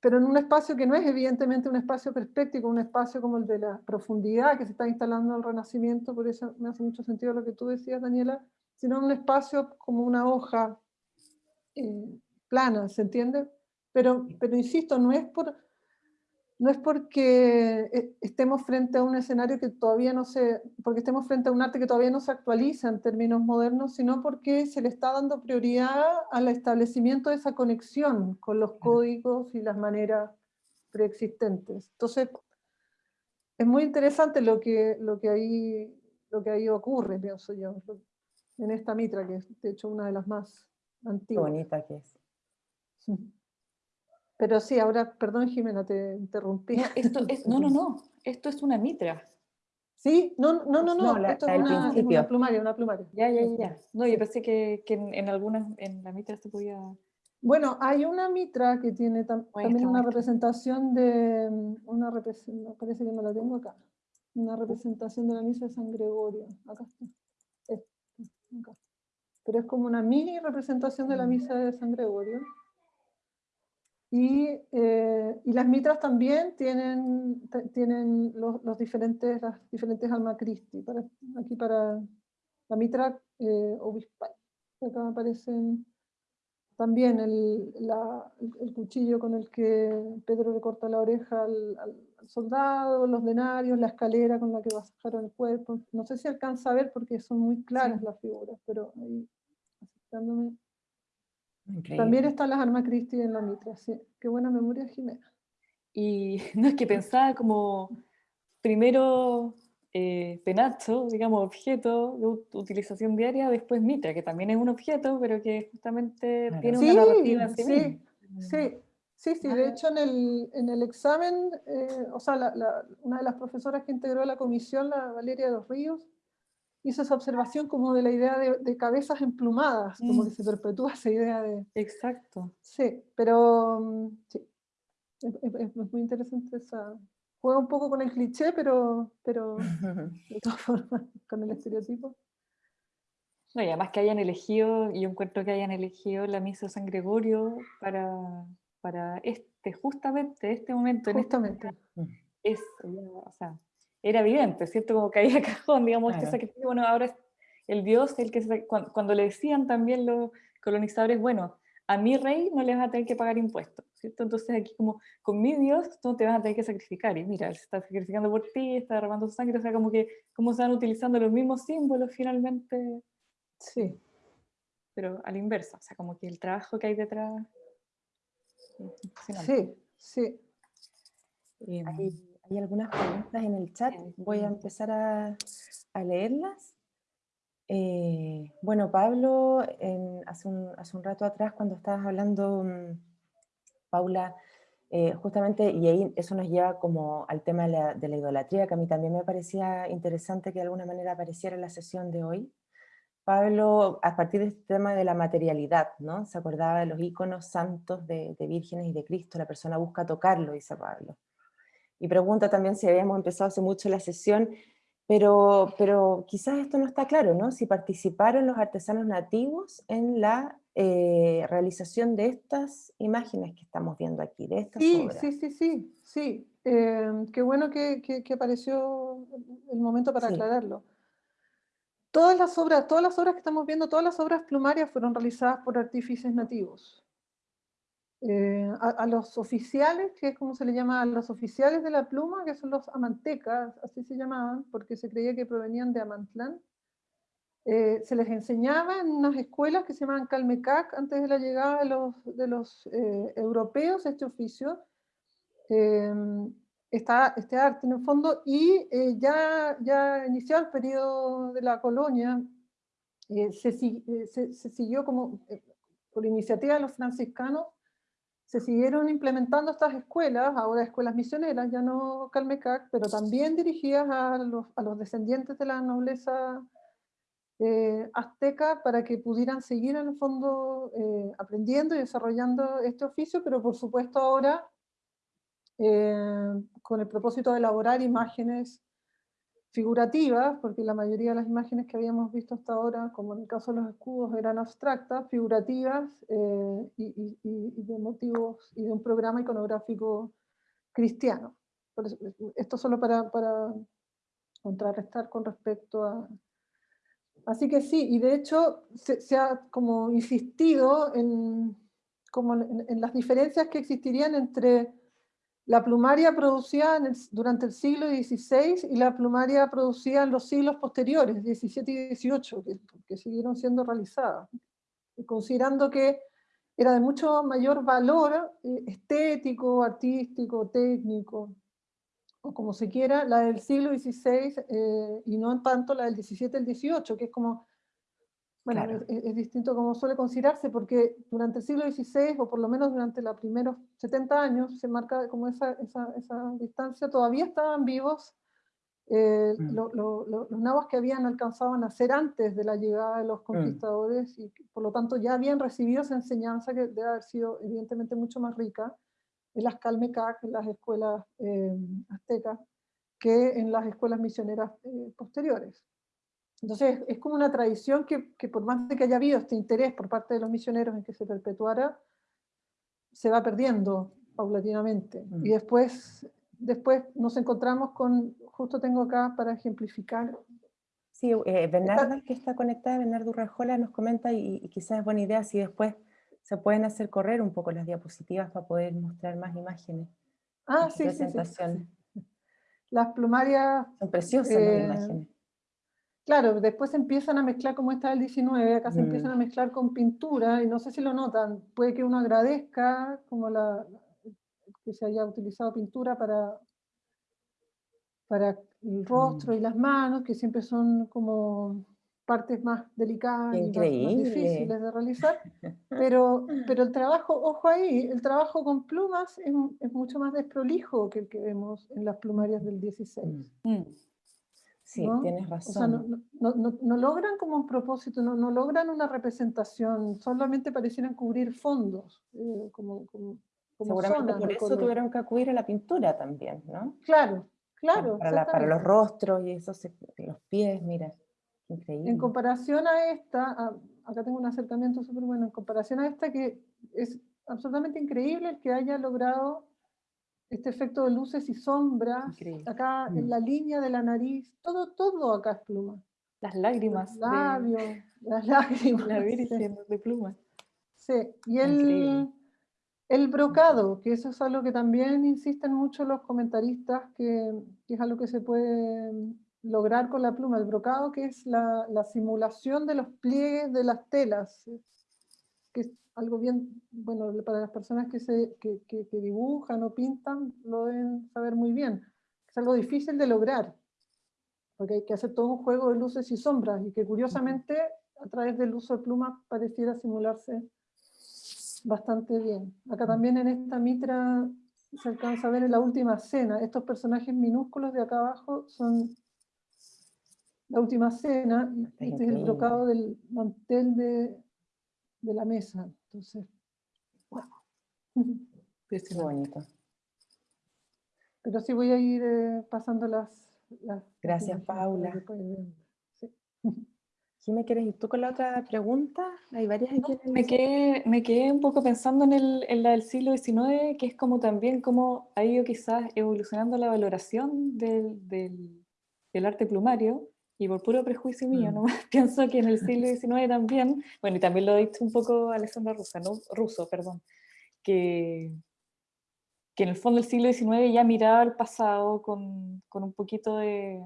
pero en un espacio que no es evidentemente un espacio perspectivo, un espacio como el de la profundidad que se está instalando en el Renacimiento, por eso me hace mucho sentido lo que tú decías, Daniela, sino un espacio como una hoja eh, plana, ¿se entiende? Pero, pero insisto, no es por no es porque eh, estemos frente a un escenario que todavía no se, porque estemos frente a un arte que todavía no se actualiza en términos modernos, sino porque se le está dando prioridad al establecimiento de esa conexión con los códigos y las maneras preexistentes. Entonces, es muy interesante lo que, lo que, ahí, lo que ahí ocurre, pienso yo, en esta mitra, que es de hecho una de las más antiguas. Qué bonita que es. Pero sí, ahora, perdón Jimena, te interrumpí. No, esto es, no, no, no, esto es una mitra. Sí, no, no, no, no, esto es una, plumaria, una plumaria. Ya, ya, ya. No, yo pensé que, que en, algunas, en la mitra se podía... Bueno, hay una mitra que tiene también una representación de, una representación, parece que no la tengo acá, una representación de la misa de San Gregorio. Acá está. acá. Pero es como una mini representación de la mm. misa de San Gregorio. Y, eh, y, las mitras también tienen, tienen los, los, diferentes, las diferentes alma Christi. Para, aquí para la mitra eh, obispal. Acá aparecen también el, la, el, cuchillo con el que Pedro le corta la oreja al, al, soldado, los denarios, la escalera con la que bajaron el cuerpo. No sé si alcanza a ver porque son muy claras las figuras, pero ahí aceptándome también están las armas Christi en la mitra, sí. Qué buena memoria, Jimena. Y no es que pensaba como primero eh, penacho, digamos, objeto de utilización diaria, después mitra, que también es un objeto, pero que justamente tiene una narrativa sí, sí, sí, sí, sí, de hecho en el, en el examen, eh, o sea, la, una de las profesoras que integró la comisión, la Valeria de los Ríos, hizo esa observación como de la idea de, cabezas emplumadas, como que se perpetúa esa idea de... Exacto. Sí, pero mm, sí, es, muy interesante esa... Juega un poco con el cliché, pero, pero de todas formas, con el estereotipo. No, y además que hayan elegido, y yo encuentro que hayan elegido la misa de San Gregorio para, para este, justamente este momento. Justamente. es, o sea, era evidente, ¿cierto? Como caía cajón, digamos, este sacrificio, bueno, ahora es el Dios el que, cuando, le decían también los colonizadores, bueno, a mi rey no le vas a tener que pagar impuestos, ¿cierto? Entonces aquí como, con mi Dios no te vas a tener que sacrificar, y mira, él se está sacrificando por ti, está derramando su sangre, o sea, como que, cómo se van utilizando los mismos símbolos finalmente. Sí. Pero a la inversa, o sea, como que el trabajo que hay detrás... Sí, sí. Eh, hay algunas preguntas en el chat, voy a empezar a, leerlas. Eh, bueno, Pablo, hace, un, rato atrás cuando estabas hablando, mm, Paula, eh, justamente, y ahí eso nos lleva como al tema de la, de la, idolatría, que a mí también me parecía interesante que de alguna manera apareciera en la sesión de hoy. Pablo, a partir de este tema de la materialidad, ¿no? Se acordaba de los íconos santos de, de vírgenes y de Cristo, la persona busca tocarlo, dice Pablo y pregunta también si habíamos empezado hace mucho la sesión, pero, pero quizás esto no está claro, ¿no? Si participaron los artesanos nativos en la eh, realización de estas imágenes que estamos viendo aquí, de estas sí, obras. Sí, sí, sí, sí. Em, qué bueno que, que, apareció el momento para aclararlo. Todas las obras, todas las obras que estamos viendo, todas las obras plumarias fueron realizadas por artífices nativos. Eh, a, los oficiales, que es como se le llama a los oficiales de la pluma, que son los amantecas, así se llamaban, porque se creía que provenían de Amantlán, eh, se les enseñaba en unas escuelas que se llamaban Calmecac, antes de la llegada de los, de los eh, europeos, este oficio, está este arte en el fondo, y ya, ya iniciado el periodo de la colonia, se, se, se, siguió como, por iniciativa de los franciscanos, se siguieron implementando estas escuelas, ahora escuelas misioneras, ya no Calmecac, pero también dirigidas a los, descendientes de la nobleza eh, azteca para que pudieran seguir en el fondo eh, aprendiendo y desarrollando este oficio, pero por supuesto ahora eh, con el propósito de elaborar imágenes figurativas, porque la mayoría de las imágenes que habíamos visto hasta ahora, como en el caso de los escudos, eran abstractas, figurativas eh, y, de motivos y de un programa iconográfico cristiano. esto solo para, para contrarrestar con respecto a... Así que sí, y de hecho se, ha como insistido en, como en las diferencias que existirían entre la plumaria producida durante el siglo XVI y la plumaria producida en los siglos posteriores, XVII y XVIII, que, siguieron siendo realizadas, considerando que era de mucho mayor valor eh, estético, artístico, técnico, o como se quiera, la del siglo XVI eh, y no tanto la del XVII y el XVIII, que es como bueno, es, distinto como suele considerarse, porque durante el siglo XVI, o por lo menos durante los primeros 70 años, se marca como esa, esa, esa distancia, todavía estaban vivos eh, mm. los nahuas que habían alcanzado a nacer antes de la llegada de los mm. conquistadores, y por lo tanto ya habían recibido esa enseñanza que debe haber sido evidentemente mucho más rica en las Calmecac, en las escuelas eh, aztecas, que en las escuelas misioneras eh, posteriores. Entonces es como una tradición que, por más de que haya habido este interés por parte de los misioneros en que se perpetuara, se va perdiendo paulatinamente. Y Mm. después, después nos encontramos con, justo tengo acá para ejemplificar, Sí, eh, Bernarda, que está conectada, Bernardo Urrajola, nos comenta y, y quizás es buena idea si después se pueden hacer correr un poco las diapositivas para poder mostrar más imágenes. ah, sí, sí, sí, presentación. las plumarias Son preciosas Eh, las imágenes. Claro, después se empiezan a mezclar como está el 19, acá se Mm. empiezan a mezclar con pintura, y no sé si lo notan, puede que uno agradezca como la, que se haya utilizado pintura para, para el rostro y las manos, que siempre son como partes más delicadas y más- difíciles de realizar, pero, pero el trabajo, ojo ahí, el trabajo con plumas es, es mucho más desprolijo que el que vemos en las plumarias del 16. Mm, Mm. Sí, ¿no? tienes O sea, no, razón. no- no- logran como un propósito, no, no logran una representación, solamente parecieran cubrir fondos, eh, como, como, como Seguramente zonas por eso color. tuvieron que acudir a la pintura también, ¿no? Claro, claro. Para, la- para los rostros y eso, se- los pies, mira. Increíble. En comparación a esta, a- acá tengo un acercamiento súper bueno, en comparación a esta que es absolutamente increíble el que haya logrado este efecto de luces y sombras, Increíble. acá en Mm. la línea de la nariz, todo, todo acá es pluma. Las lágrimas Los de labios, las lágrimas. la sí. Virgen de pluma. Sí, y Increíble. el, el brocado, que eso es algo que también insisten mucho los comentaristas, que, que es algo que se puede mm, lograr con la pluma. El brocado, que es la, la simulación de los pliegues de las telas, que algo bien, bueno, para las personas que, se, que, que- que dibujan o pintan, lo deben saber muy bien. Es algo difícil de lograr, porque hay que hacer todo un juego de luces y sombras, y que curiosamente a través del uso de plumas pareciera simularse bastante bien. Acá también en esta mitra se alcanza a ver en la última cena, estos personajes minúsculos de acá abajo son la última cena, este es el brocado del mantel de, de la mesa. Entonces, wow. Qué bonito. Pero sí voy a ir eh, pasando las, las- Gracias, Paula. Sí. Jimé, ¿quieres ir tú con la otra pregunta? Hay varias aquí. Me quedé, me quedé un poco pensando en, el, en la del siglo XIX, que es como también cómo ha ido quizás evolucionando la valoración del, del- del arte plumario, y por puro prejuicio mío, Mm. ¿no? pienso que en el siglo XIX también, bueno, y también lo ha dicho un poco Alessandra Rusa, ¿no? Russo, perdón, que, que en el fondo el siglo XIX ya miraba al pasado con, con un poquito de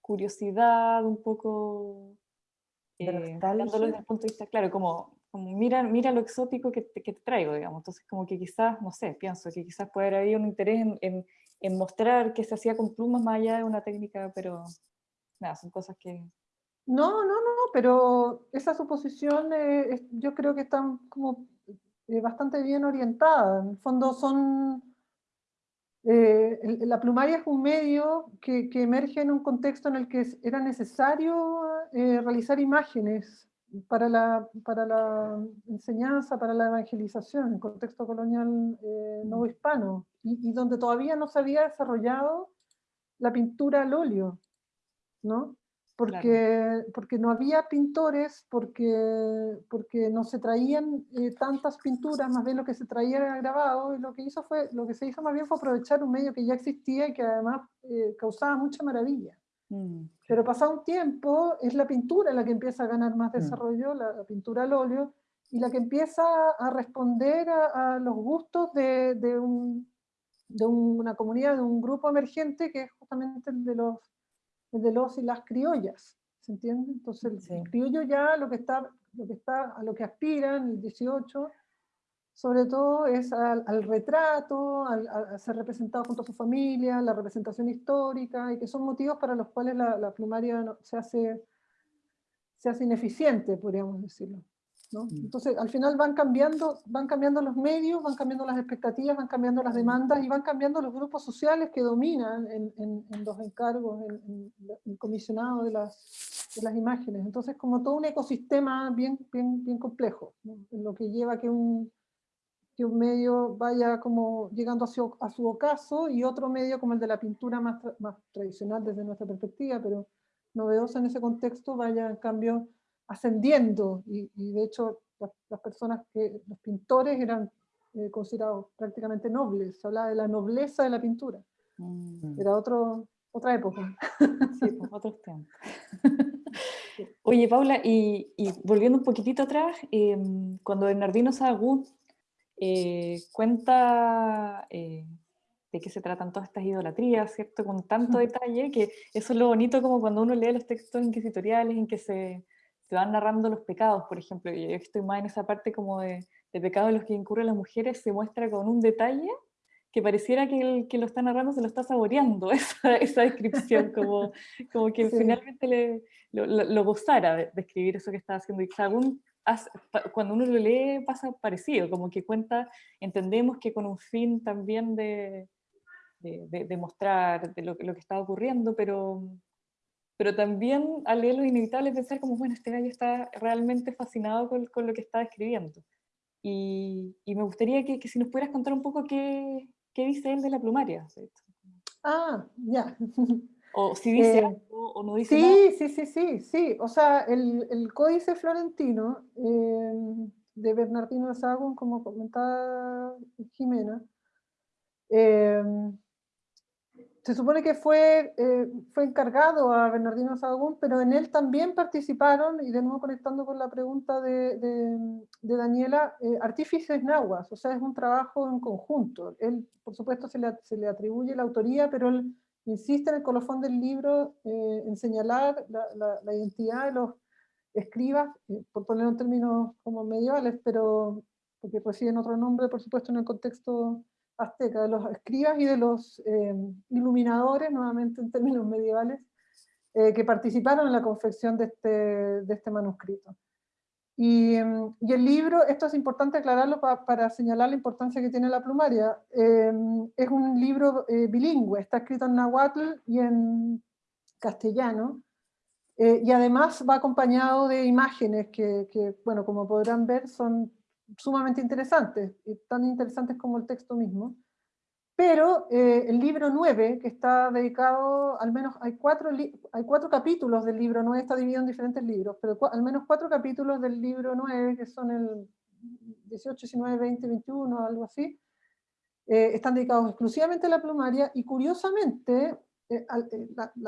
curiosidad, un poco eh, mirándolo desde el punto de vista, claro, como, como mira, mira lo exótico que te, que te traigo, digamos. Entonces, como que quizás, no sé, pienso que quizás puede haber habido un interés en, en, en mostrar que se hacía con plumas más allá de una técnica, pero nada, son cosas que... No, no, no, pero esa suposición eh, es- yo creo que están como eh, bastante bien orientada. En el fondo son... eh, el- la plumaria es un medio que, que emerge en un contexto en el que era necesario realizar imágenes para la, para la enseñanza, para la evangelización, en contexto colonial eh, novohispano, y, y donde todavía no se había desarrollado la pintura al óleo, ¿no? porque, porque no había pintores, porque, porque no se traían eh, tantas pinturas, más bien lo que se traía era grabado, y lo que, hizo fue, lo que se hizo más bien fue aprovechar un medio que ya existía y que además eh, causaba mucha maravilla. mm, Pero pasado un tiempo, es la pintura la que empieza a ganar más Mm. desarrollo, la, la pintura al óleo, y la que empieza a responder a, a los gustos de, de un- de una comunidad, de un grupo emergente, que es justamente el de los, de los y las criollas. ¿Se entiende? Entonces, el, Sí. el criollo ya lo que está, lo que está, a lo que aspira en el 18, sobre todo es al, al retrato, al, a ser representado junto a su familia, la representación histórica, y que son motivos para los cuales la, la plumaria no- se, hace, se hace ineficiente, podríamos decirlo. ¿No? Mm. Entonces, al final van cambiando, van cambiando los medios, van cambiando las expectativas, van cambiando las demandas y van cambiando los grupos sociales que dominan en, en- en los encargos, en, en el comisionado de las, de las imágenes. Entonces, como todo un ecosistema bien, bien, bien complejo, ¿no? lo que lleva a que un, que un medio vaya como llegando a su, a su ocaso y otro medio como el de la pintura más, tra- más tradicional desde nuestra perspectiva, pero novedosa en ese contexto, vaya en cambio ascendiendo y, y de hecho las, las personas que, los pintores eran eh, considerados prácticamente nobles, se hablaba de la nobleza de la pintura. Mm. Era otro, otra época. Sí, pues, otros tiempos. Oye, Paula, y, volviendo un poquitito atrás, em, cuando Bernardino Sahagún eh, cuenta eh, de qué se tratan todas estas idolatrías, ¿cierto? Con tanto detalle, que eso es lo bonito como cuando uno lee los textos inquisitoriales en que se, se van narrando los pecados, por ejemplo, y yo estoy más en esa parte como de, de pecados en los que incurren las mujeres, se muestra con un detalle que pareciera que el que lo está narrando se lo está saboreando, esa, esa descripción, como, como que finalmente le, lo, lo, gozara de, escribir eso que estaba haciendo. Y cuando uno lo lee pasa parecido, como que cuenta, entendemos que con un fin también de, de, de mostrar de lo, lo, que estaba ocurriendo, pero, pero también al leerlo es inevitable pensar como, bueno, este gallo está realmente fascinado con, con lo que está escribiendo. Y, y, me gustaría que, que, si nos pudieras contar un poco qué, ¿qué dice él de la plumaria? Ah, ya. O si dice eh, algo o no dice sí, nada. Sí, sí, sí, sí. O sea, el, el códice florentino eh, de Bernardino de Sahagún, como comentaba Jimena, eh, se supone que fue, eh, fue encargado a Bernardino Sahagún, pero en él también participaron, y de nuevo conectando con la pregunta de, Daniela, eh, artífices nahuas, o sea, es un trabajo en conjunto. Él, por supuesto, se le, se le atribuye la autoría, pero él insiste en el colofón del libro eh, en señalar la, la, la, identidad de los escribas, por poner un término como medievales, pero porque reciben otro nombre, por supuesto, en el contexto azteca, de los escribas y de los eh, iluminadores, nuevamente en términos medievales, eh, que participaron en la confección de este, de este manuscrito. Y, y, el libro, esto es importante aclararlo para señalar la importancia que tiene la plumaria, eh, es un libro bilingüe, está escrito en náhuatl y en castellano, y además va acompañado de imágenes que, que, bueno, como podrán ver, son sumamente interesantes, tan interesantes como el texto mismo. Pero eh, el libro 9, que está dedicado, al menos hay cuatro, hay cuatro capítulos del libro 9, está dividido en diferentes libros, pero al menos cuatro capítulos del libro 9, que son el 18, 19, 20, 21, algo así, eh, están dedicados exclusivamente a la plumaria, y curiosamente, eh,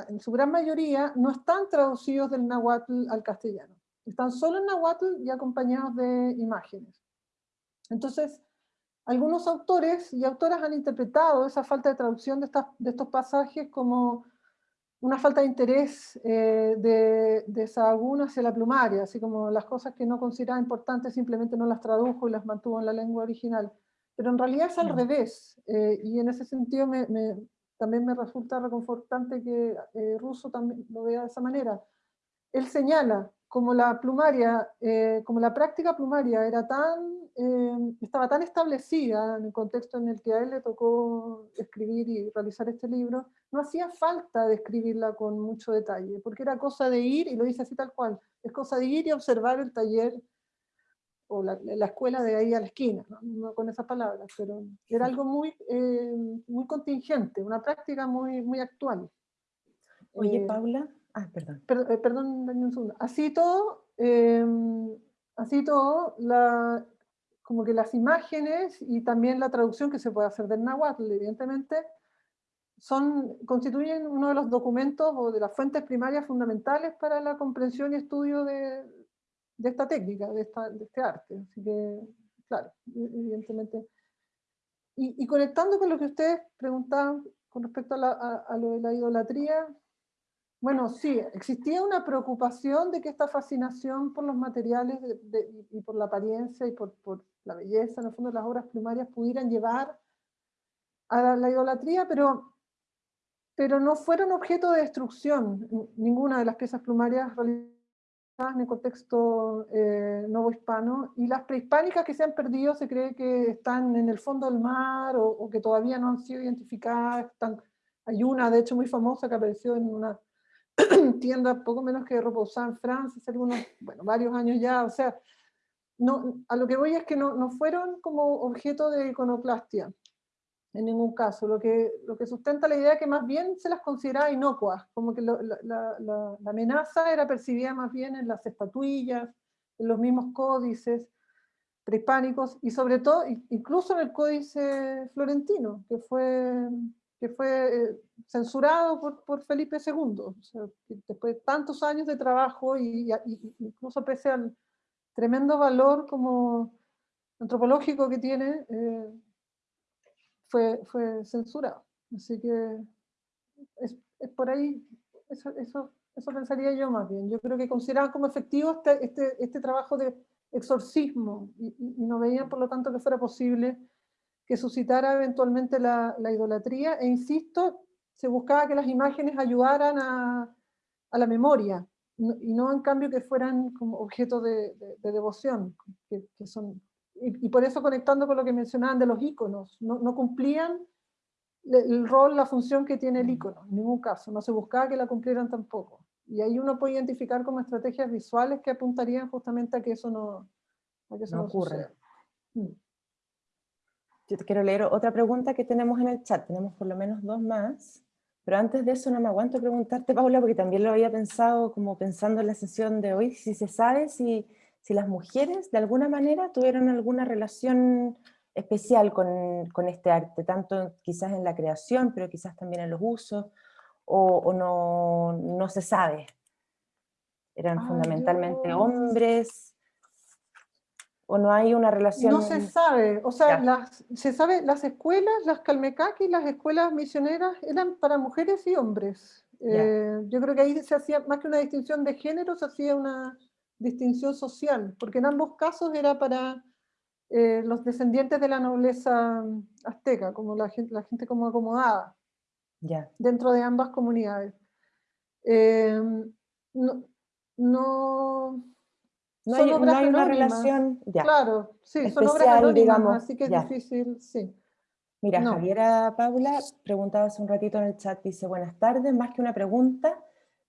en su gran mayoría, no están traducidos del náhuatl al castellano. Están solo en náhuatl y acompañados de imágenes. Entonces, algunos autores y autoras han interpretado esa falta de traducción de, estos pasajes como una falta de interés eh, de, de Sahagún hacia la plumaria, así como las cosas que no consideraba importantes simplemente no las tradujo y las mantuvo en la lengua original. Pero en realidad es al revés, eh, y en ese sentido también me resulta reconfortante que eh, Russo también lo vea de esa manera. Él señala como la plumaria, como la práctica plumaria era tan Em, estaba tan establecida en el contexto en el que a él le tocó escribir y realizar este libro, no hacía falta de escribirla con mucho detalle, porque era cosa de ir, y lo dice así tal cual, es cosa de ir y observar el taller o la, escuela de ahí a la esquina, ¿no? con esas palabras, pero era algo muy, em, muy contingente, una práctica muy, muy actual. Oye, eh, Paula, ah, perdón. Eh, perdón, un segundo. Así todo, em, así todo, la, como que las imágenes y también la traducción que se puede hacer del náhuatl, evidentemente, son, constituyen uno de los documentos o de las fuentes primarias fundamentales para la comprensión y estudio de, de esta técnica, de, esta, de, este arte. Así que, claro, e, evidentemente. Y, y conectando con lo que ustedes preguntaban con respecto a, la, a, lo de la idolatría, bueno, sí, existía una preocupación de que esta fascinación por los materiales y por la apariencia y por, por, la belleza, en el fondo las obras primarias pudieran llevar a la, idolatría, pero, pero no fueron objeto de destrucción ninguna de las piezas plumarias realizadas en el contexto eh, novohispano, y las prehispánicas que se han perdido se cree que están en el fondo del mar o, que todavía no han sido identificadas. hay una, de hecho, muy famosa que apareció en una tienda poco menos que ropa usada en Francia hace algunos, bueno, varios años ya, o sea, no, a lo que voy es que no, no, fueron como objeto de iconoclastia, en ningún caso. Lo que, lo que sustenta la idea que más bien se las consideraba inocuas, como que la, la, la, amenaza era percibida más bien en las estatuillas, en los mismos códices. prehispánicos y sobre todo, incluso en el Códice Florentino, que fue, que fue eh, censurado por, por, Felipe II. después de tantos años de trabajo y, incluso pese al tremendo valor como antropológico que tiene, eh, fue, fue censurado. Así que es, es por ahí, eso, eso, pensaría yo más bien. Yo creo que consideraban como efectivo este, este, este trabajo de exorcismo y, no veían por lo tanto que fuera posible que suscitara eventualmente la, la idolatría e insisto, se buscaba que las imágenes ayudaran a, a la memoria y no en cambio que fueran como objeto de, de, devoción, que, que son, y, por eso conectando con lo que mencionaban de los iconos, no, no cumplían el rol, la función que tiene el icono, en ningún caso, no se buscaba que la cumplieran tampoco. Y ahí uno puede identificar como estrategias visuales que apuntarían justamente a que eso no, a que eso no, ocurre. Mm. Yo te quiero leer otra pregunta que tenemos en el chat, tenemos por lo menos dos más, pero antes de eso no me aguanto preguntarte, Paula, porque también lo había pensado como pensando en la sesión de hoy, si se sabe si, si las mujeres de alguna manera tuvieron alguna relación especial con, con, este arte, tanto quizás en la creación, pero quizás también en los usos, o, no, no, se sabe. Eran ah, fundamentalmente hombres, o no hay una relación... No se sabe, o sea, las, se sabe, las escuelas, las calmecaquis, las escuelas misioneras eran para mujeres y hombres. Eh, yo creo que ahí se hacía, más que una distinción de género, se hacía una distinción social, porque en ambos casos era para eh, los descendientes de la nobleza azteca, como la gente, la gente como acomodada dentro de ambas comunidades. Eh, no, no, no, hay, no hay una relación, ya. Claro, sí, son obras anónimas, digamos, así que es difícil, sí. Mira, Javiera Paula preguntaba hace un ratito en el chat, dice, buenas tardes, más que una pregunta,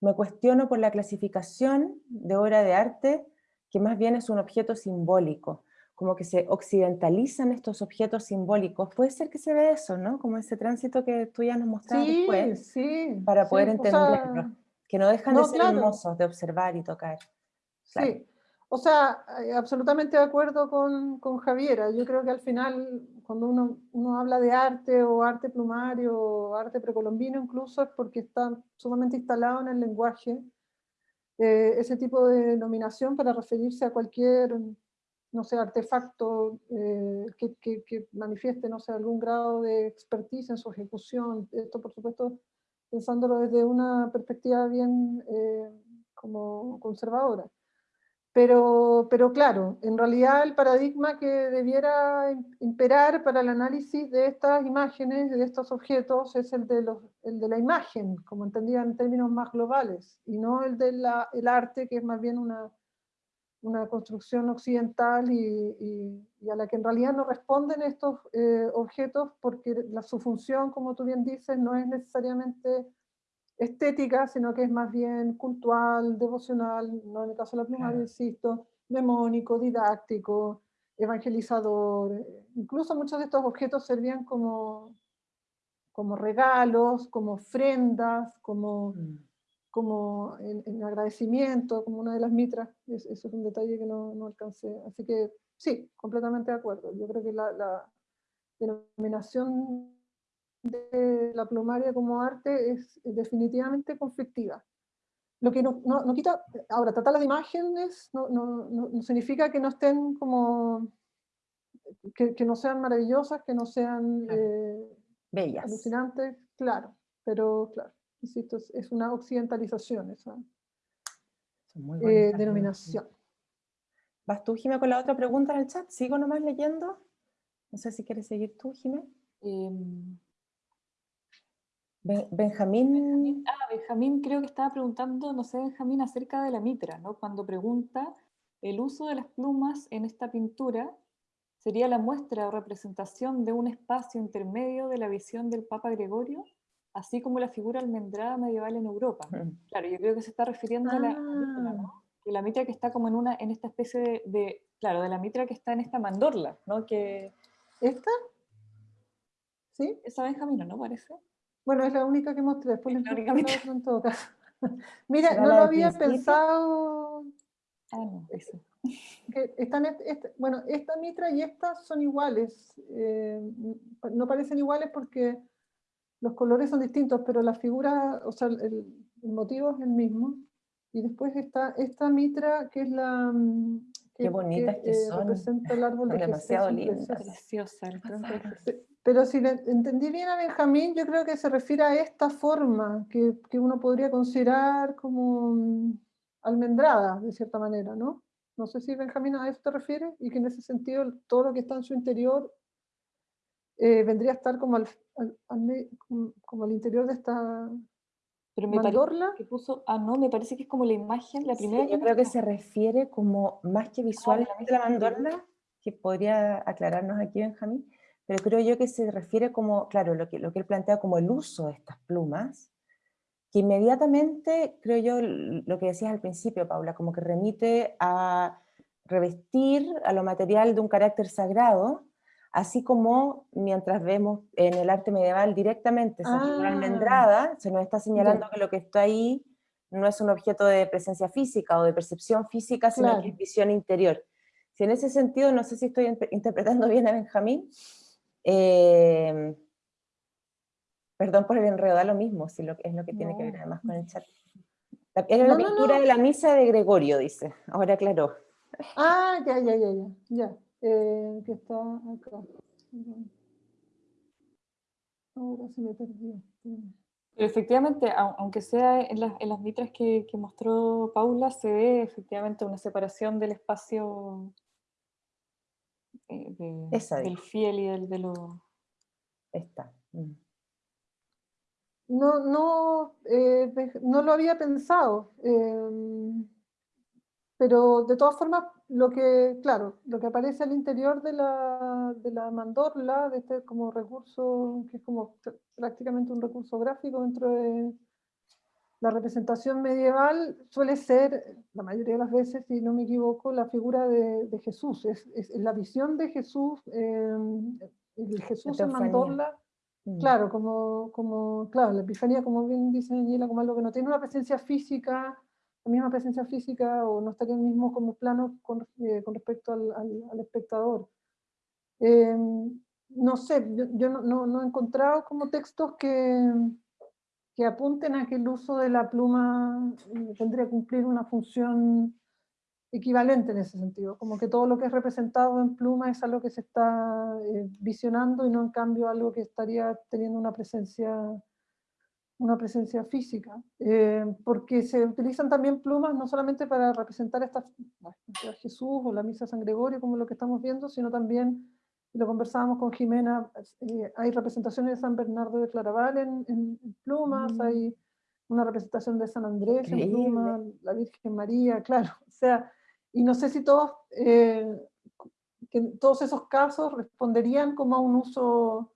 me cuestiono por la clasificación de obra de arte, que más bien es un objeto simbólico como que se occidentalizan estos objetos simbólicos. Puede ser que se ve eso, ¿no? Como ese tránsito que tú ya nos mostraste después, sí, para poder entenderlo, que no dejan de ser hermosos de observar y tocar. Sí, o sea, eh, absolutamente de acuerdo con, con, Javiera. Yo creo que al final, cuando uno, uno habla de arte o arte plumario o arte precolombino incluso, es porque está sumamente instalado en el lenguaje eh, ese tipo de denominación para referirse a cualquier no sé, artefacto eh, que, que, manifieste, no sé, algún grado de expertise en su ejecución. Esto, por supuesto, pensándolo desde una perspectiva bien como conservadora. Pero, pero claro, en realidad el paradigma que debiera imperar para el análisis de estas imágenes, de estos objetos, es el de, los, el de la imagen, como entendida en términos más globales, y no el del el arte, que es más bien una, una construcción occidental y, a la que en realidad no responden estos eh, objetos porque la, su función, como tú bien dices, no es necesariamente estética, sino que es más bien cultural, devocional, no en el caso de la plumaria, insisto, memónico, didáctico, evangelizador. Incluso muchos de estos objetos servían como, como regalos, como ofrendas, como... Mm como en, agradecimiento, como una de las mitras, eso es un detalle que no, no, alcancé. Así que sí, completamente de acuerdo. Yo creo que la, la denominación de la plumaria como arte es definitivamente conflictiva. Lo que no, no, quita, ahora, tratar las imágenes no, no, significa que no estén como, que, que, no sean maravillosas, que no sean eh, bellas, alucinantes, claro, pero claro. Insisto, es una occidentalización esa eh, denominación. ¿Vas tú, Jimé, con la otra pregunta en el chat? ¿Sigo nomás leyendo? No sé si quieres seguir tú, Jimé. Benjamín. Ah, Benjamín creo que estaba preguntando, no sé, Benjamín, acerca de la mitra, ¿no? Cuando pregunta, el uso de las plumas en esta pintura sería la muestra o representación de un espacio intermedio de la visión del Papa Gregorio así como la figura almendrada medieval en Europa. Claro, yo creo que se está refiriendo a la, mitra, ¿no? Ah. Que la mitra que está como en, una, en esta especie de, claro, de la mitra que está en esta mandorla, ¿no? Que, ¿Esta? ¿Sí? Esa Benjamino, ¿no parece? Bueno, es la única que mostré, después la única en todo caso. Mira, no lo había pensado... Ah, no, eso. que están, bueno, esta mitra y esta son iguales, eh, no parecen iguales porque los colores son distintos, pero la figura, o sea, el, motivo es el mismo. Y después está esta mitra que es la... Qué bonitas que, eh, son. Representa el árbol de Demasiado linda. Preciosa. Pero si entendí bien a Benjamín, yo creo que se refiere a esta forma que, que uno podría considerar como mm, almendrada, de cierta manera, ¿no? No sé si Benjamín a eso te refiere y que en ese sentido todo lo que está en su interior eh, vendría a estar como al, como al interior de esta pero me mandorla. Que puso, ah, no, me parece que es como la imagen, la primera. yo creo que se refiere como más que visualmente la mandorla, que podría aclararnos aquí Benjamín, pero creo yo que se refiere como, claro, lo que, lo que él plantea como el uso de estas plumas, que inmediatamente, creo yo, lo que decías al principio, Paula, como que remite a revestir a lo material de un carácter sagrado, así como mientras vemos en el arte medieval directamente esa ah. almendrada, se nos está señalando que lo que está ahí no es un objeto de presencia física o de percepción física, sino que es visión interior. Si en ese sentido, no sé si estoy interpretando bien a Benjamín, eh, Perdón por el enredo, da lo mismo, si lo, es lo que tiene que ver además con el chat. Era la pintura de la misa de Gregorio, dice. Ahora aclaró. Ah, ya, ya, ya, ya. ya. Eh, que está acá. Ahora se me perdió. Pero efectivamente, aunque sea en las, en las mitras que, que, mostró Paula, se ve efectivamente una separación del espacio eh, del fiel y del de lo... Está. Mm no, no, eh, no lo había pensado, em, pero de todas formas, lo que, claro, lo que aparece al interior de la, de la mandorla, de este como recurso, que es como prácticamente un recurso gráfico dentro de la representación medieval, suele ser, la mayoría de las veces, si no me equivoco, la figura de, Jesús, es, es, la visión de Jesús, em, el Jesús en mandorla, Mm. Claro, como, como, claro, la epifanía, como bien dice Daniela, como algo que no tiene una presencia física, la misma presencia física, o no estaría el mismo como plano con, eh, con respecto al, al, espectador. Eh, no sé, yo, no, no, no, he encontrado como textos que, que apunten a que el uso de la pluma tendría que cumplir una función equivalente en ese sentido, como que todo lo que es representado en pluma es algo que se está eh, visionando y no en cambio algo que estaría teniendo una presencia, una presencia física, eh, porque se utilizan también plumas no solamente para representar esta, Jesús o la misa San Gregorio como lo que estamos viendo, sino también, lo conversábamos con Jimena, eh, hay representaciones de San Bernardo de Claraval en, plumas, mm. hay una representación de San Andrés en plumas, la Virgen María, claro, o sea, y no sé si todos, eh, que todos esos casos responderían como a un uso,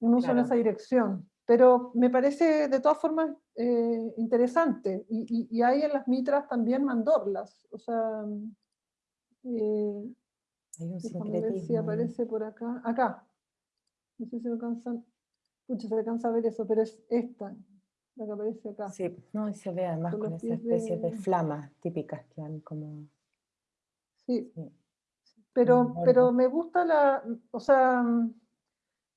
un uso en esa dirección. Pero me parece de todas formas eh, interesante. Y, y, hay en las mitras también mandorlas. O sea, eh, hay un ver si aparece por acá. Acá. No sé si alcanzan. Pucha, se alcanza a ver eso, pero es esta, la que aparece acá. Sí, no, se ve además con, esa especie de... de flamas típicas que han como Sí. Pero, pero me gusta la, o sea,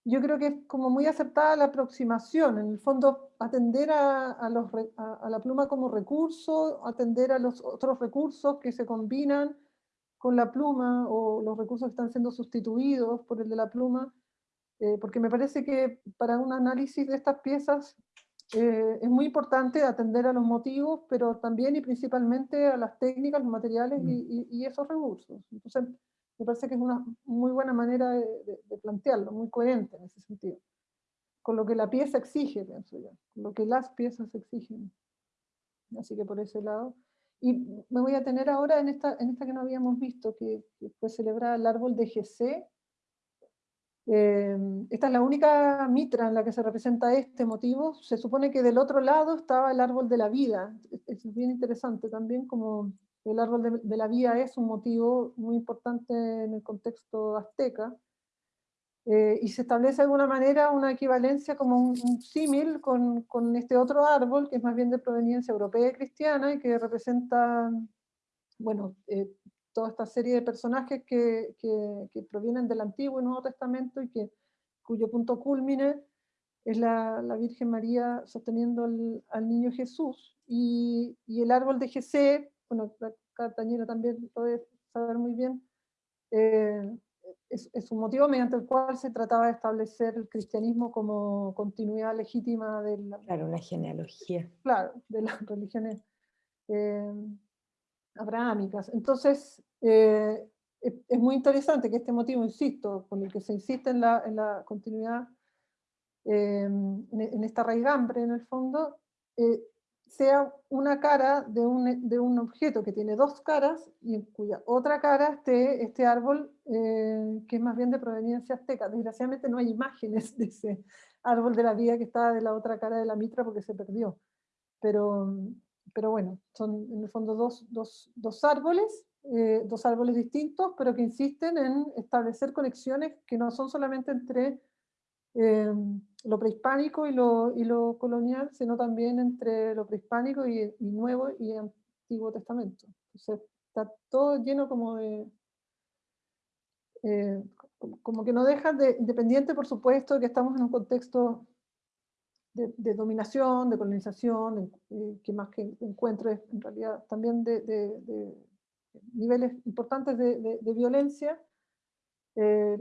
yo creo que es como muy acertada la aproximación, en el fondo atender a, a, los, a, la pluma como recurso, atender a los otros recursos que se combinan con la pluma o los recursos que están siendo sustituidos por el de la pluma, eh, porque me parece que para un análisis de estas piezas eh, es muy importante atender a los motivos, pero también y principalmente a las técnicas, los materiales mm. y, esos recursos. Entonces, me parece que es una muy buena manera de, plantearlo, muy coherente en ese sentido. Con lo que la pieza exige, pienso yo, con lo que las piezas exigen. Así que por ese lado. Y me voy a tener ahora en esta, en esta que no habíamos visto, que, que fue celebrada el árbol de GC, Em, esta es la única mitra en la que se representa este motivo. Se supone que del otro lado estaba el árbol de la vida. Es bien interesante también como el árbol de, la vida es un motivo muy importante en el contexto azteca. Eh, y se establece de alguna manera una equivalencia como un, símil con, con, este otro árbol, que es más bien de proveniencia europea y cristiana, y que representa, bueno, eh, toda esta serie de personajes que, que, provienen del Antiguo y Nuevo Testamento y que, cuyo punto culmine es la, la Virgen María sosteniendo al, al niño Jesús. Y, y, el árbol de Jesé, bueno, Tañera también lo debe saber muy bien, eh, es, es, un motivo mediante el cual se trataba de establecer el cristianismo como continuidad legítima de la... Claro, una genealogía. Claro, de las religiones eh, abrahámicas. Entonces, eh, es, muy interesante que este motivo, insisto, con el que se insiste en la, en la continuidad, eh, en, esta raigambre en el fondo, sea una cara de un, de un, objeto que tiene dos caras y en cuya otra cara esté este árbol que es más bien de proveniencia azteca. Desgraciadamente no hay imágenes de ese árbol de la vida que está de la otra cara de la mitra porque se perdió. Pero, pero bueno, son en el fondo dos, dos, dos árboles, eh, dos árboles distintos, pero que insisten en establecer conexiones que no son solamente entre eh, lo prehispánico y lo, y lo, colonial, sino también entre lo prehispánico y, Nuevo y Antiguo Testamento. Está todo lleno como de... Eh, como que no deja de, independiente por supuesto de que estamos en un contexto de, dominación, de colonización, eh, que más que encuentro es en realidad también de, niveles importantes de, violencia, eh,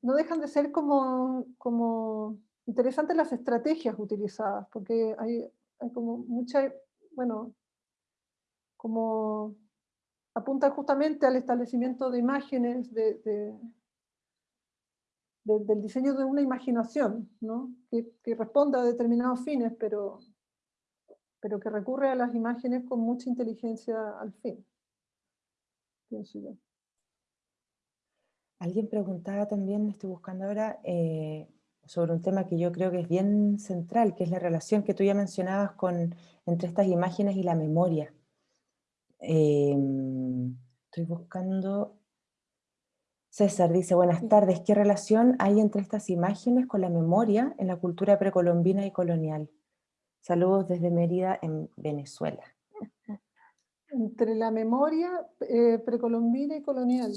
no dejan de ser como, como interesantes las estrategias utilizadas, porque hay, hay como mucha, bueno, como apunta justamente al establecimiento de imágenes, de, del diseño de una imaginación, ¿no? que, responda a determinados fines, pero, pero que recurre a las imágenes con mucha inteligencia al fin. Pienso yo. Alguien preguntaba también, estoy buscando ahora, eh, sobre un tema que yo creo que es bien central, que es la relación que tú ya mencionabas con, entre estas imágenes y la memoria. Eh, estoy buscando César dice, buenas tardes, ¿qué relación hay entre estas imágenes con la memoria en la cultura precolombina y colonial? Saludos desde Mérida, en Venezuela. Entre la memoria eh, precolombina y colonial.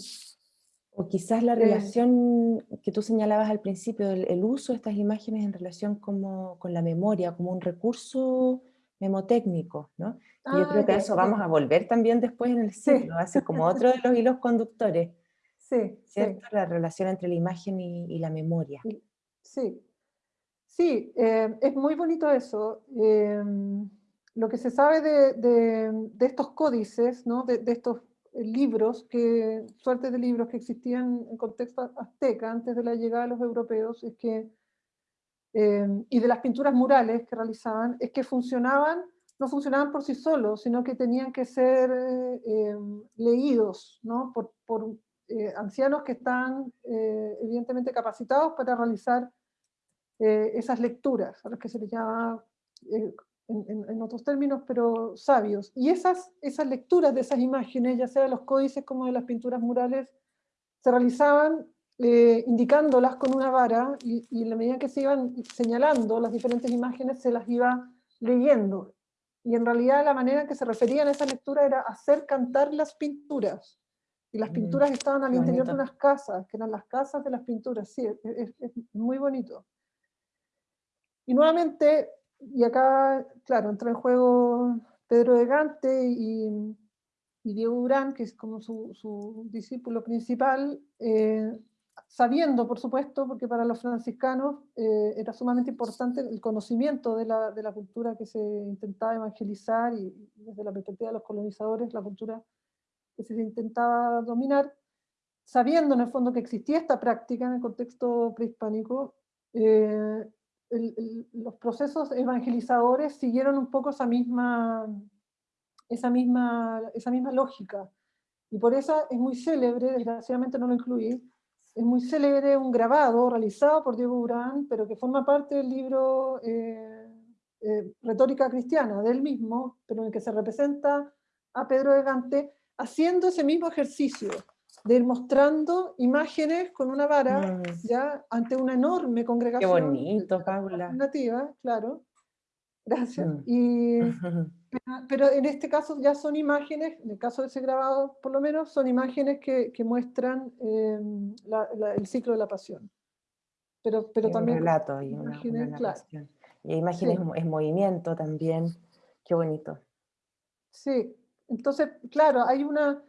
O quizás la eh. relación que tú señalabas al principio, el, uso de estas imágenes en relación como, con la memoria, como un recurso memotécnico, ¿no? yo ah, creo que a eso vamos a volver también después en el ciclo, ser como otro de los hilos conductores. Sí, ¿cierto? La relación entre la imagen y, la memoria. Sí, sí, eh, es muy bonito eso. Em, lo que se sabe de, estos códices, ¿no? de, estos libros, que, suerte de libros que existían en contexto azteca antes de la llegada de los europeos, es que, em, y de las pinturas murales que realizaban, es que funcionaban, no funcionaban por sí solos, sino que tenían que ser eh, leídos ¿no? por, eh, ancianos que están eh, evidentemente capacitados para realizar eh, esas lecturas, a los que se les llama, en, otros términos, pero sabios. Y esas, esas lecturas de esas imágenes, ya sea de los códices como de las pinturas murales, se realizaban indicándolas con una vara y, y en la medida que se iban señalando las diferentes imágenes se las iba leyendo. Y en realidad la manera en que se referían a esa lectura era hacer cantar las pinturas. Y las mm, pinturas estaban al interior de unas casas, que eran las casas de las pinturas, sí, es, muy bonito. Y nuevamente, y acá, claro, entra en juego Pedro de Gante y, Diego Durán, que es como su, discípulo principal, eh, sabiendo, por supuesto, porque para los franciscanos eh, era sumamente importante el conocimiento de la, de la, cultura que se intentaba evangelizar y desde la perspectiva de los colonizadores, la cultura que se intentaba dominar, sabiendo en el fondo que existía esta práctica en el contexto prehispánico, eh, los procesos evangelizadores siguieron un poco esa misma, esa, misma, esa misma lógica. Y por eso es muy célebre, desgraciadamente no lo incluí, es muy célebre un grabado realizado por Diego Urán, pero que forma parte del libro eh, eh, Retórica Cristiana, del mismo, pero en el que se representa a Pedro de Gante haciendo ese mismo ejercicio de ir mostrando imágenes con una vara, mm. ya ante una enorme congregación. Qué bonito, Paula. Nativa, claro. Gracias. Mm. Y, pero, en este caso ya son imágenes, en el caso de ese grabado por lo menos, son imágenes que, muestran em, el ciclo de la pasión. Pero, pero también... Un relato y una, imágenes, Y imágenes en movimiento también. Qué bonito. Sí, entonces, claro, hay una...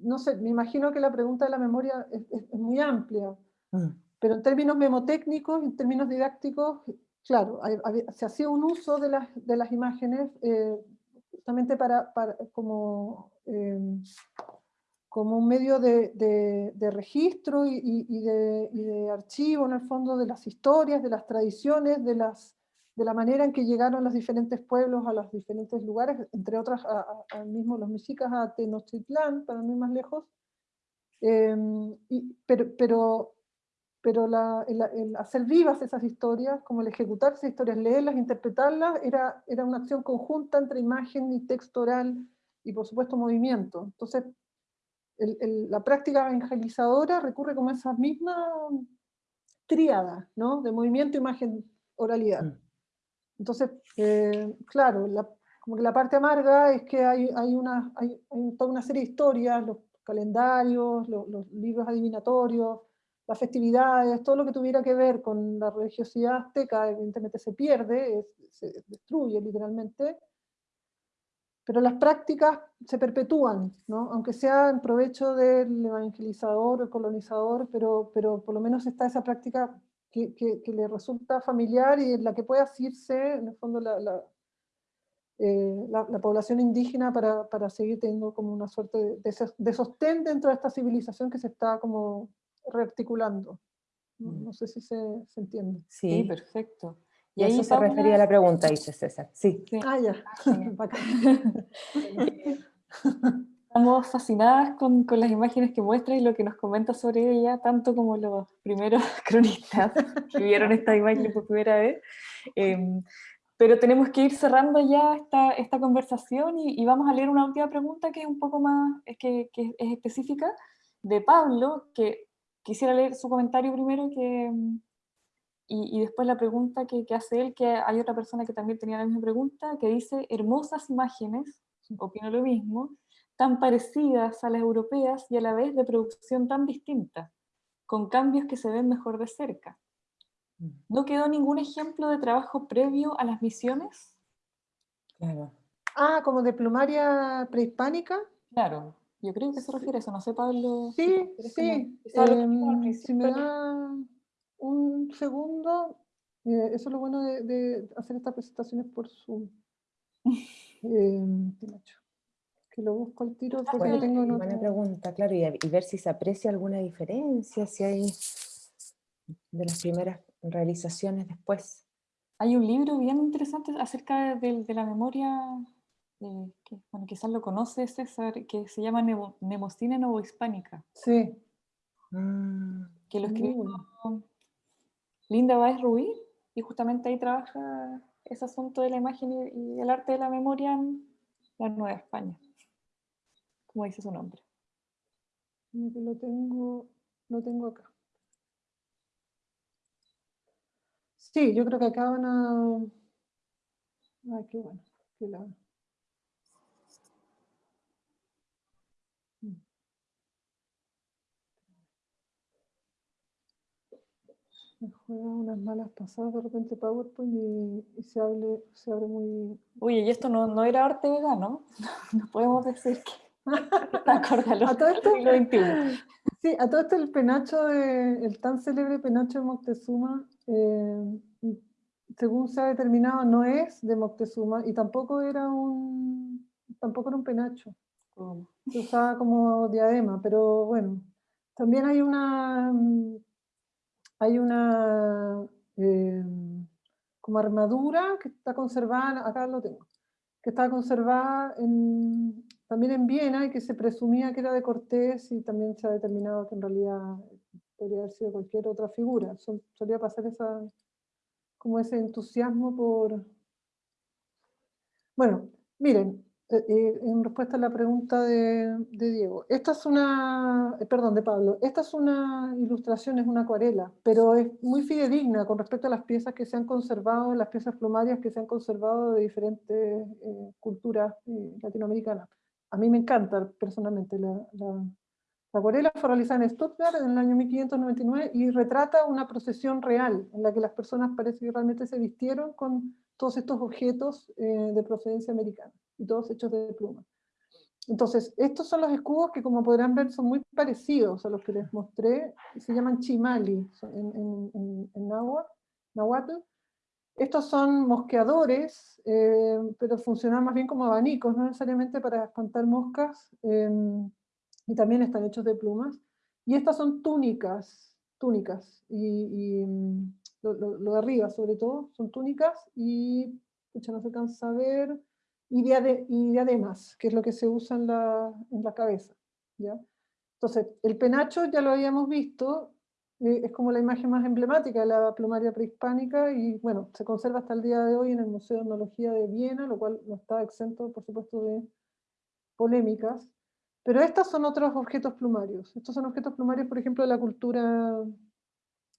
No sé, me imagino que la pregunta de la memoria es, muy amplia. Mm. Pero en términos memotécnicos, en términos didácticos, claro, se hacía un uso de las, de las imágenes eh, justamente para, como, em, como un medio de, de, registro y, y, de, y, de, archivo, en el fondo, de las historias, de las tradiciones, de, las, de la manera en que llegaron los diferentes pueblos a los diferentes lugares, entre otras, al mismo los mexicas a Tenochtitlán, para no ir más lejos, em, pero, pero pero el, hacer vivas esas historias, como el ejecutar esas historias, leerlas, interpretarlas, era, era una acción conjunta entre imagen y texto oral y por supuesto movimiento. Entonces, la práctica evangelizadora recurre como a esa misma tríada, ¿no? De movimiento, imagen, oralidad. Entonces, eh, claro, como que la parte amarga es que hay, una, hay, toda una serie de historias, los calendarios, los, libros adivinatorios, las festividades, todo lo que tuviera que ver con la religiosidad azteca, evidentemente se pierde, se destruye literalmente, pero las prácticas se perpetúan, ¿no? aunque sea en provecho del evangelizador o el colonizador, pero, pero por lo menos está esa práctica que, que, le resulta familiar y en la que puede asirse, en el fondo, la, la, eh, la, población indígena para, para, seguir teniendo como una suerte de, de, sostén dentro de esta civilización que se está como rearticulando. Mm. No, sé si se, se entiende. Sí, perfecto. Y, ahí eso se refería a la pregunta, dice César. Sí. Ah, ya. Estamos fascinadas con, con, las imágenes que muestra y lo que nos comenta sobre ella, tanto como los primeros cronistas que vieron esta imagen por primera vez. Em, pero tenemos que ir cerrando ya esta, esta conversación y, y, vamos a leer una última pregunta que es un poco más, es que, que es específica, de Pablo, que quisiera leer su comentario primero que, y, y después la pregunta que, que, hace él, que hay otra persona que también tenía la misma pregunta, que dice, hermosas imágenes, opino lo mismo, tan parecidas a las europeas y a la vez de producción tan distinta, con cambios que se ven mejor de cerca. Mm. ¿No quedó ningún ejemplo de trabajo previo a las misiones? Claro. Ah, como de plumaria prehispánica. Claro, yo creo que se refiere a eso, no sé Pablo. Sí, sí. Em, si me da un segundo, eh, eso es lo bueno de, hacer estas presentaciones por Zoom. eh, que lo busco al tiro porque bueno, tengo una buena pregunta, claro, y, y, ver si se aprecia alguna diferencia, si hay de las primeras realizaciones después. Hay un libro bien interesante acerca de, de la memoria eh, que, bueno, quizás lo conoce César, que se llama Nemo, Nemocine Novohispánica. Sí. Mm, que lo escribió Linda Baez Rubí, y justamente ahí trabaja ese asunto de la imagen y, el arte de la memoria en la Nueva España, como dice su nombre. Lo tengo, lo tengo acá. Sí, yo creo que acá van a... Ay, qué bueno. Qué la... me juega unas malas pasadas de repente PowerPoint y, se, hable, se abre muy... Oye, y esto no, no era arte vegano, no podemos decir que a todo esto, Sí, a todo esto el penacho, de, el tan célebre penacho de Moctezuma, eh, según se ha determinado, no es de Moctezuma y tampoco era un, tampoco era un penacho. Se usaba como diadema, pero bueno, también hay una hay una eh, como armadura que está conservada, acá lo tengo, que está conservada también en Viena y que se presumía que era de Cortés y también se ha determinado que en realidad podría haber sido cualquier otra figura. solía pasar esa, como ese entusiasmo por... Bueno, miren, eh, eh, en respuesta a la pregunta de, Diego. Esta es una, eh, perdón, de Pablo, esta es una ilustración, es una acuarela, pero es muy fidedigna con respecto a las piezas que se han conservado, las piezas plumarias que se han conservado de diferentes culturas latinoamericanas. A mí me encanta personalmente la, la, acuarela, fue realizada en Stuttgart en el año 1599 y retrata una procesión real, en la que las personas parece que realmente se vistieron con todos estos objetos de procedencia americana y todos hechos de pluma. Entonces, estos son los escudos que como podrán ver son muy parecidos a los que les mostré, se llaman chimali en, en, en, náhuatl. Estos son mosqueadores, eh, pero funcionan más bien como abanicos, no necesariamente para espantar moscas, em, y también están hechos de plumas. Y estas son túnicas, túnicas, y, mm, lo, de arriba sobre todo, son túnicas, y, escucha, no se cansa a ver, y, diademas, que es lo que se usa en la, en la cabeza. ¿ya? Entonces, el penacho ya lo habíamos visto, eh, es como la imagen más emblemática de la plumaria prehispánica y bueno, se conserva hasta el día de hoy en el Museo de Etnología de Viena, lo cual no está exento, por supuesto, de polémicas. Pero estos son otros objetos plumarios. Estos son objetos plumarios, por ejemplo, de la cultura,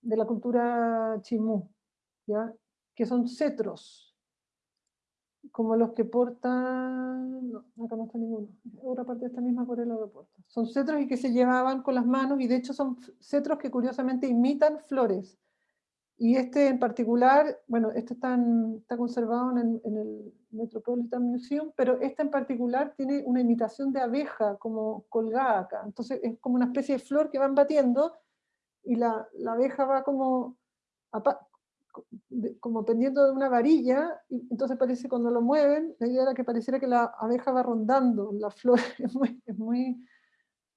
de la cultura chimú, ¿ya? que son cetros, como los que portan, no, no está ninguno, otra parte de esta misma acuarela lo porta. Son cetros y que se llevaban con las manos y de hecho son cetros que curiosamente imitan flores. Y este en particular, bueno, este está, está conservado en, en, el Metropolitan Museum, pero este en particular tiene una imitación de abeja como colgada acá. Entonces es como una especie de flor que van batiendo y la, la abeja va como como pendiendo de una varilla, y entonces parece cuando lo mueven, la idea era que pareciera que la abeja va rondando la flor, es muy, es muy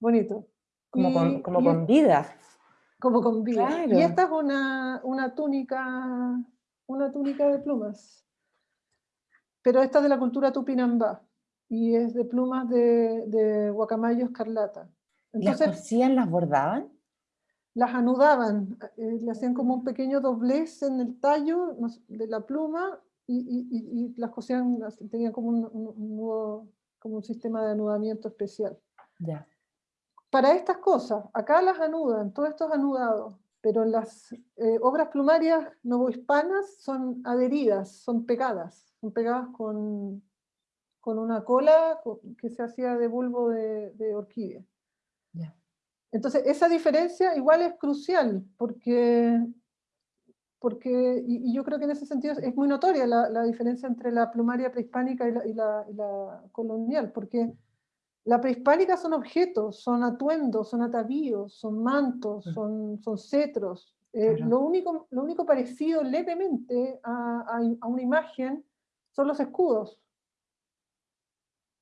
bonito. Como, con, como con vida. Como con vida. Y esta es una, una, túnica, una túnica de plumas, pero esta es de la cultura tupinambá, y es de plumas de, de guacamayo escarlata. Entonces, ¿Las cosían, las bordaban? Las anudaban, eh, le hacían como un pequeño doblez en el tallo de la pluma y, las cosían, tenían como un, como un sistema de anudamiento especial. Ya. Para estas cosas, acá las anudan, todo esto es anudado, pero las eh, obras plumarias novohispanas son adheridas, son pegadas, son pegadas con, con una cola que se hacía de bulbo de, de orquídea. Entonces, esa diferencia igual es crucial, porque, porque y, yo creo que en ese sentido es muy notoria la, diferencia entre la plumaria prehispánica y la, colonial, porque la prehispánica son objetos, son atuendos, son atavíos, son mantos, son, son cetros. Eh, lo, único, lo único parecido levemente a, a, una imagen son los escudos.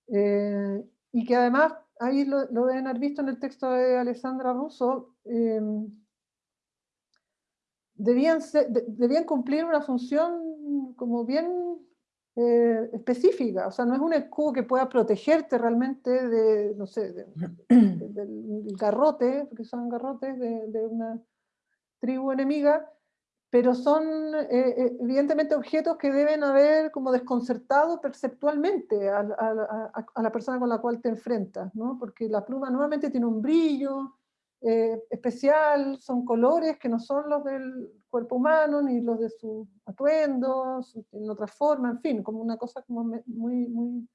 Eh, y que además ahí lo, deben haber visto en el texto de Alessandra Russo, em, debían, debían cumplir una función como bien eh, específica, o sea, no es un escudo que pueda protegerte realmente de, no sé, del garrote, porque son garrotes de una tribu enemiga, pero son eh, eh, evidentemente objetos que deben haber como desconcertado perceptualmente a, la persona con la cual te enfrentas, ¿no? porque la pluma nuevamente tiene un brillo eh, especial, son colores que no son los del cuerpo humano, ni los de sus atuendos, en otra forma, en fin, como una cosa como muy, muy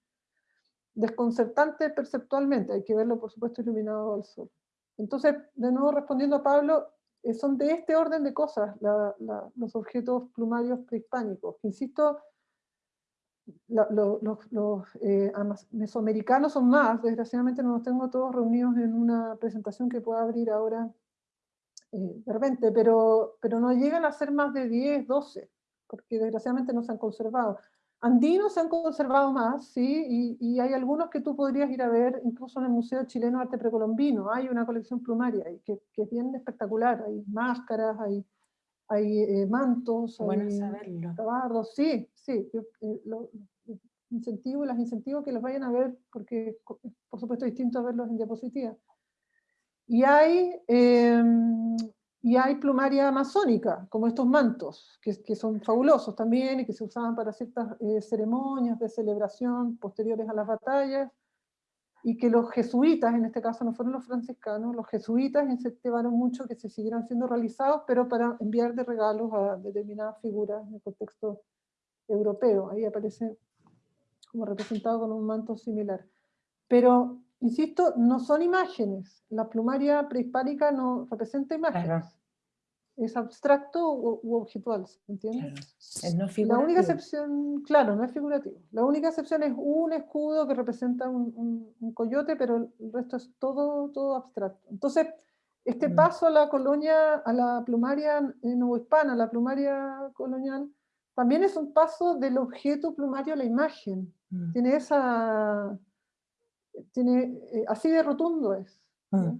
desconcertante perceptualmente, hay que verlo por supuesto iluminado al sol. Entonces, de nuevo respondiendo a Pablo, son de este orden de cosas los objetos plumarios prehispánicos. Insisto, los, eh, mesoamericanos son más, desgraciadamente no los tengo todos reunidos en una presentación que pueda abrir ahora eh, de repente, pero, pero no llegan a ser más de 10, 12, porque desgraciadamente no se han conservado. Andinos se han conservado más, sí, y, hay algunos que tú podrías ir a ver, incluso en el Museo Chileno de Arte Precolombino, hay una colección plumaria que, que es bien espectacular, hay máscaras, hay, hay eh, mantos, hay tabardos, sí, sí, eh, incentivo, las incentivo que los vayan a ver, porque por supuesto es distinto a verlos en diapositiva. Y hay, em, Y hay plumaria amazónica, como estos mantos, que, que son fabulosos también y que se usaban para ciertas eh, ceremonias de celebración posteriores a las batallas, y que los jesuitas, en este caso no fueron los franciscanos, los jesuitas incentivaron mucho que se siguieran siendo realizados, pero para enviar de regalos a determinadas figuras en el contexto europeo. Ahí aparece como representado con un manto similar. Pero, insisto, no son imágenes. La plumaria prehispánica no representa imágenes es abstracto u, objetual, ¿se entiende? la única excepción, claro, no es figurativo. La única excepción es un escudo que representa un, coyote, pero el resto es todo, todo abstracto. Entonces, este mm. paso a la colonia, a la plumaria novohispana, a la plumaria colonial, también es un paso del objeto plumario a la imagen. Mm. Tiene esa... Tiene, eh, así de rotundo es. Mm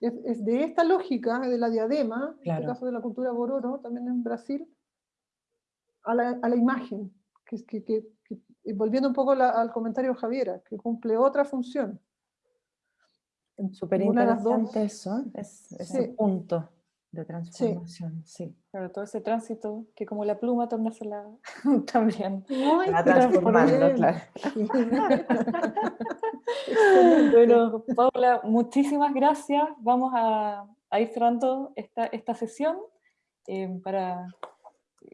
es, de esta lógica de la diadema, en este caso de la cultura bororo, también en Brasil, a la, a la imagen, que, es que, que, volviendo un poco al comentario de Javiera, que cumple otra función. Súper interesante eso, es, ese punto de transformación, sí. Claro, todo ese tránsito que como la pluma tornársela también. Va transformando, claro. bueno, Paula, muchísimas gracias. Vamos a, ir cerrando esta, esta sesión eh, para...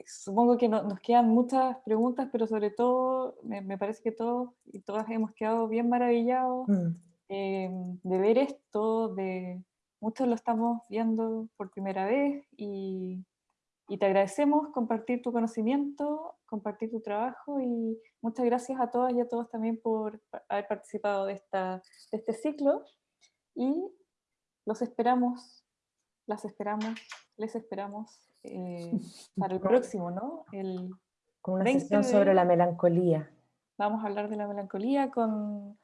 Supongo que nos quedan muchas preguntas, pero sobre todo me, parece que todos y todas hemos quedado bien maravillados mm. eh, de ver esto, de muchos lo estamos viendo por primera vez y, te agradecemos compartir tu conocimiento, compartir tu trabajo y muchas gracias a todas y a todos también por haber participado de, esta, de este ciclo y los esperamos, las esperamos, les esperamos eh, para el próximo, ¿no? El con una sesión sobre la melancolía. Vamos a hablar de la melancolía con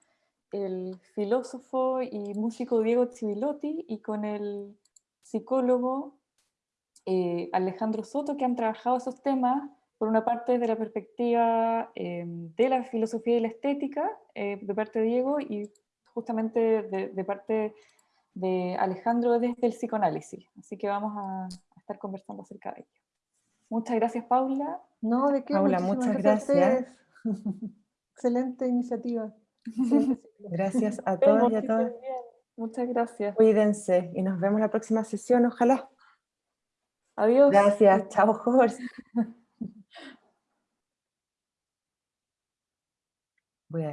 el filósofo y músico Diego Civilotti y con el psicólogo eh, Alejandro Soto, que han trabajado esos temas, por una parte desde la perspectiva eh, de la filosofía y la estética, eh, de parte de Diego, y justamente de, parte de Alejandro desde el psicoanálisis. Así que vamos a, estar conversando acerca de ello. Muchas gracias, Paula. No, de qué. Paula, muchas gracias. Excelente iniciativa. Gracias a todos y a todas. Muchas gracias. Cuídense y nos vemos la próxima sesión, ojalá. Adiós. Gracias, chao Jorge. Voy a